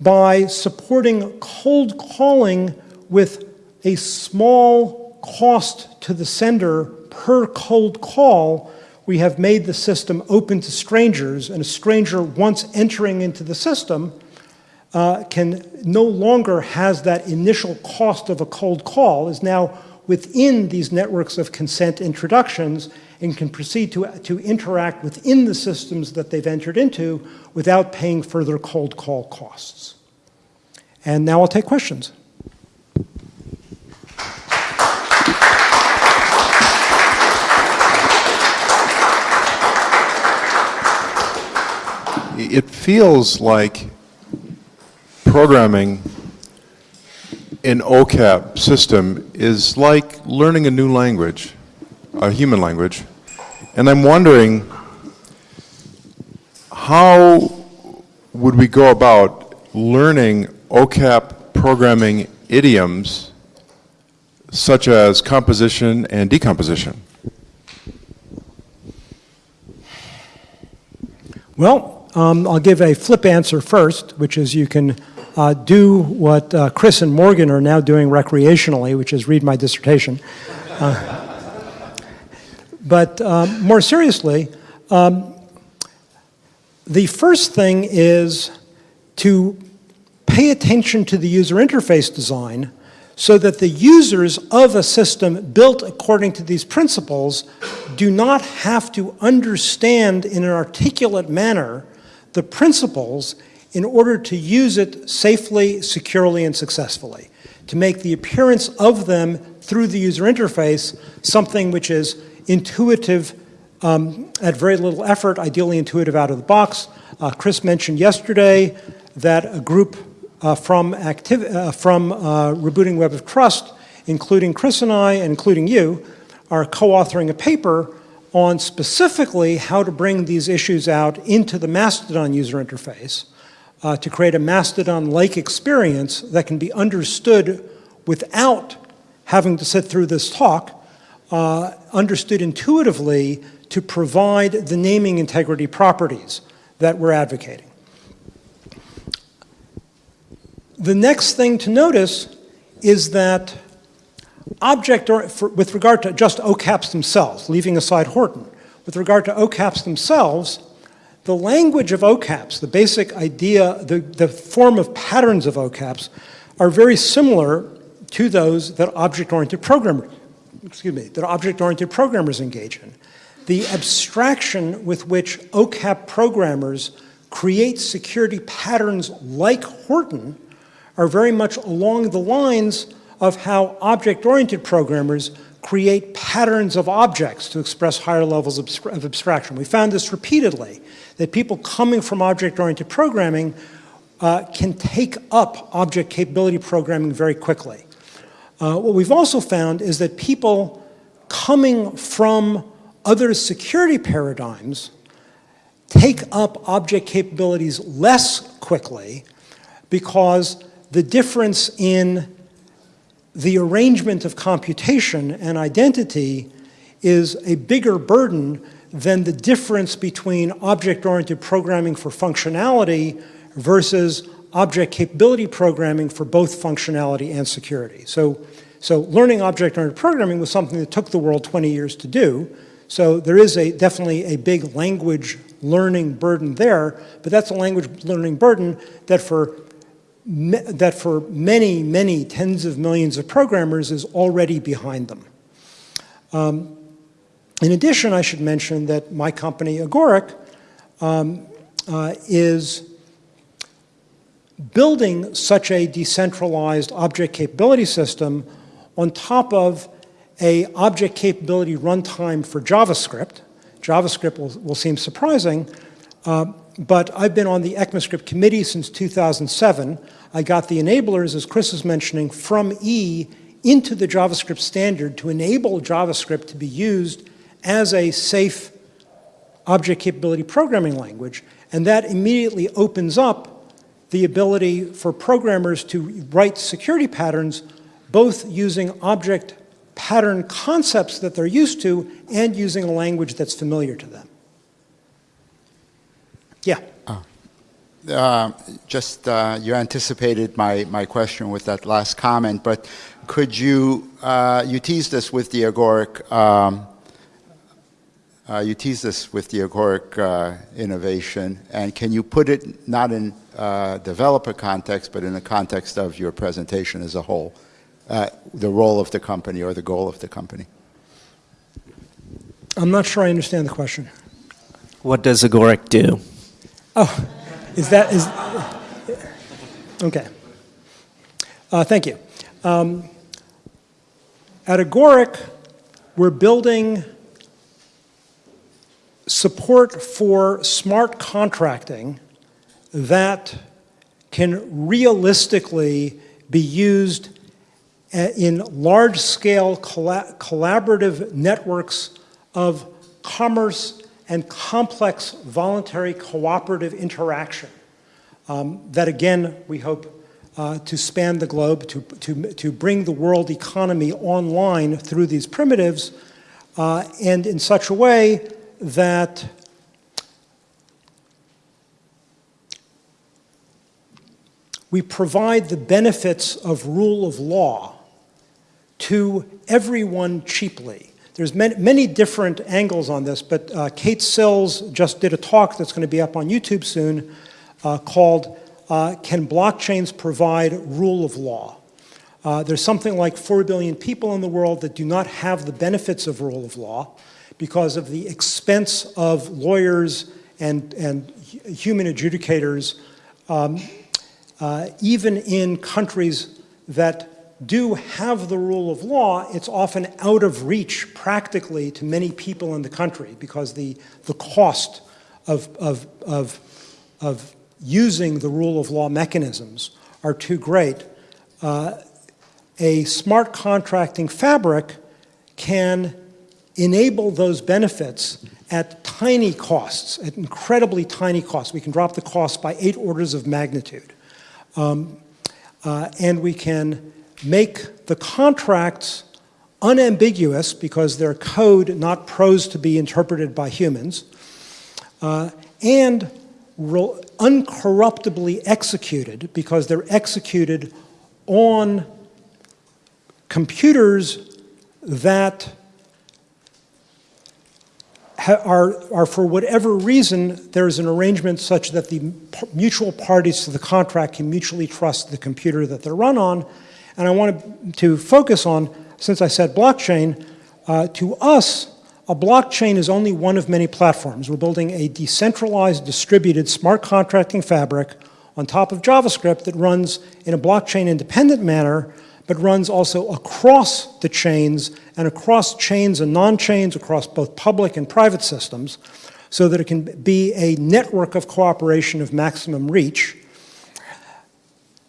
[SPEAKER 2] by supporting cold calling with a small cost to the sender per cold call, we have made the system open to strangers, and a stranger, once entering into the system, uh, can no longer has that initial cost of a cold call, is now within these networks of consent introductions and can proceed to, to interact within the systems that they've entered into without paying further cold call costs. And now I'll take questions.
[SPEAKER 3] It feels like programming an OCAP system is like learning a new language, a human language. And I'm wondering, how would we go about learning OCAP programming idioms such as composition and decomposition?
[SPEAKER 2] Well, um, I'll give a flip answer first, which is you can uh, do what uh, Chris and Morgan are now doing recreationally, which is read my dissertation. Uh, but um, more seriously, um, the first thing is to pay attention to the user interface design so that the users of a system built according to these principles do not have to understand in an articulate manner the principles in order to use it safely, securely, and successfully, to make the appearance of them through the user interface something which is intuitive um, at very little effort, ideally intuitive out of the box. Uh, Chris mentioned yesterday that a group uh, from, uh, from uh, Rebooting Web of Trust, including Chris and I, and including you, are co-authoring a paper on specifically how to bring these issues out into the Mastodon user interface uh, to create a Mastodon-like experience that can be understood without having to sit through this talk uh, understood intuitively to provide the naming integrity properties that we're advocating. The next thing to notice is that object, or for, with regard to just OCAPs themselves, leaving aside Horton, with regard to OCAPs themselves, the language of OCAPs, the basic idea, the, the form of patterns of OCAPs, are very similar to those that object-oriented programmers excuse me, that object-oriented programmers engage in. The abstraction with which OCAP programmers create security patterns like Horton are very much along the lines of how object-oriented programmers create patterns of objects to express higher levels of abstraction. We found this repeatedly, that people coming from object-oriented programming uh, can take up object capability programming very quickly. Uh, what we've also found is that people coming from other security paradigms take up object capabilities less quickly because the difference in the arrangement of computation and identity is a bigger burden than the difference between object-oriented programming for functionality versus object capability programming for both functionality and security. So, so learning object-oriented programming was something that took the world 20 years to do. So there is a, definitely a big language learning burden there, but that's a language learning burden that for, that for many, many tens of millions of programmers is already behind them. Um, in addition, I should mention that my company, Agoric, um, uh, is building such a decentralized object capability system on top of a object capability runtime for JavaScript. JavaScript will, will seem surprising, uh, but I've been on the ECMAScript committee since 2007. I got the enablers, as Chris was mentioning, from E into the JavaScript standard to enable JavaScript to be used as a safe object capability programming language, and that immediately opens up the ability for programmers to write security patterns both using object pattern concepts that they're used to and using a language that's familiar to them. Yeah.
[SPEAKER 4] Uh, just uh, you anticipated my, my question with that last comment, but could you uh, you teased us with the Agoric um, uh, you teased us with the Agoric uh, innovation, and can you put it not in uh, developer context, but in the context of your presentation as a whole, the role of the company or the goal of the company?
[SPEAKER 2] I'm not sure I understand the question.
[SPEAKER 5] What does Agoric do?
[SPEAKER 2] Oh, is that, is, okay. Uh, thank you. Um, at Agoric, we're building support for smart contracting that can realistically be used uh, in large-scale collaborative networks of commerce and complex voluntary cooperative interaction um, that again we hope uh, to span the globe, to, to, to bring the world economy online through these primitives uh, and in such a way that we provide the benefits of rule of law to everyone cheaply. There's many, many, different angles on this, but uh, Kate Sills just did a talk that's going to be up on YouTube soon uh, called uh, Can Blockchains Provide Rule of Law? Uh, there's something like 4 billion people in the world that do not have the benefits of rule of law because of the expense of lawyers and, and human adjudicators, um, uh, even in countries that do have the rule of law, it's often out of reach practically to many people in the country because the, the cost of, of, of, of using the rule of law mechanisms are too great. Uh, a smart contracting fabric can enable those benefits at tiny costs, at incredibly tiny costs. We can drop the cost by eight orders of magnitude. Um, uh, and we can make the contracts unambiguous because they're code, not prose to be interpreted by humans, uh, and uncorruptibly executed because they're executed on computers that are, are, for whatever reason, there is an arrangement such that the mutual parties to the contract can mutually trust the computer that they're run on, and I wanted to focus on, since I said blockchain, uh, to us, a blockchain is only one of many platforms. We're building a decentralized, distributed, smart contracting fabric on top of JavaScript that runs in a blockchain-independent manner, but runs also across the chains and across chains and non-chains, across both public and private systems, so that it can be a network of cooperation of maximum reach.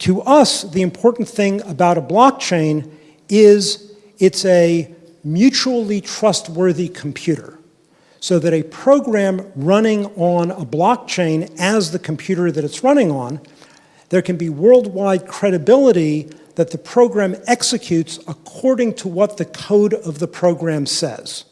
[SPEAKER 2] To us, the important thing about a blockchain is it's a mutually trustworthy computer so that a program running on a blockchain as the computer that it's running on, there can be worldwide credibility that the program executes according to what the code of the program says.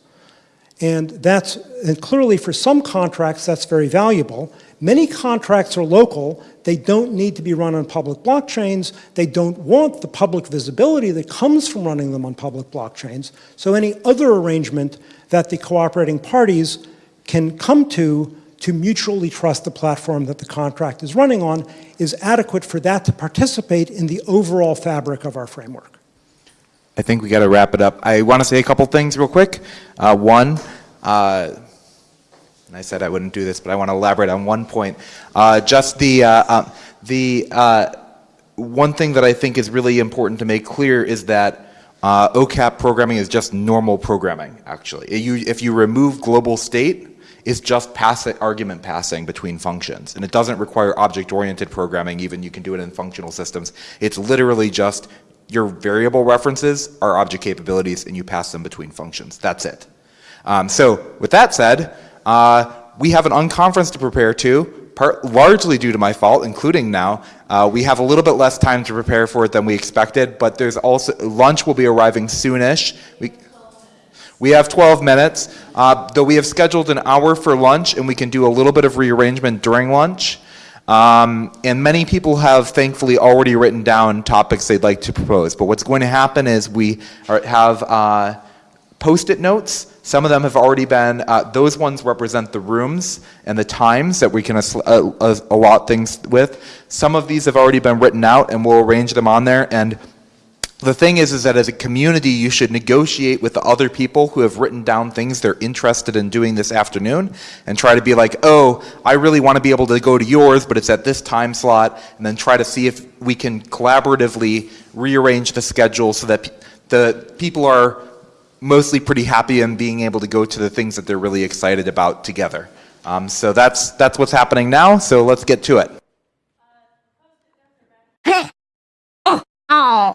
[SPEAKER 2] And that's, and clearly for some contracts, that's very valuable. Many contracts are local. They don't need to be run on public blockchains. They don't want the public visibility that comes from running them on public blockchains. So any other arrangement that the cooperating parties can come to to mutually trust the platform that the contract is running on is adequate for that to participate in the overall fabric of our framework.
[SPEAKER 1] I think we got to wrap it up. I want to say a couple things real quick. Uh, one, uh, and I said I wouldn't do this, but I want to elaborate on one point. Uh, just the uh, uh, the uh, one thing that I think is really important to make clear is that uh, OCAP programming is just normal programming. Actually, If you, if you remove global state, it's just pass argument passing between functions, and it doesn't require object-oriented programming. Even you can do it in functional systems. It's literally just your variable references are object capabilities, and you pass them between functions. That's it. Um, so with that said, uh, we have an unconference to prepare to, part, largely due to my fault, including now. Uh, we have a little bit less time to prepare for it than we expected, but there's also, lunch will be arriving soonish. We, we have 12 minutes, uh, though we have scheduled an hour for lunch and we can do a little bit of rearrangement during lunch. Um, and many people have thankfully already written down topics they'd like to propose. But what's going to happen is we are, have uh, post-it notes. Some of them have already been, uh, those ones represent the rooms and the times that we can uh, allot things with. Some of these have already been written out and we'll arrange them on there. And the thing is, is that as a community, you should negotiate with the other people who have written down things they're interested in doing this afternoon and try to be like, oh, I really want to be able to go to yours, but it's at this time slot, and then try to see if we can collaboratively rearrange the schedule so that the people are mostly pretty happy and being able to go to the things that they're really excited about together. Um, so that's, that's what's happening now, so let's get to it. oh. oh.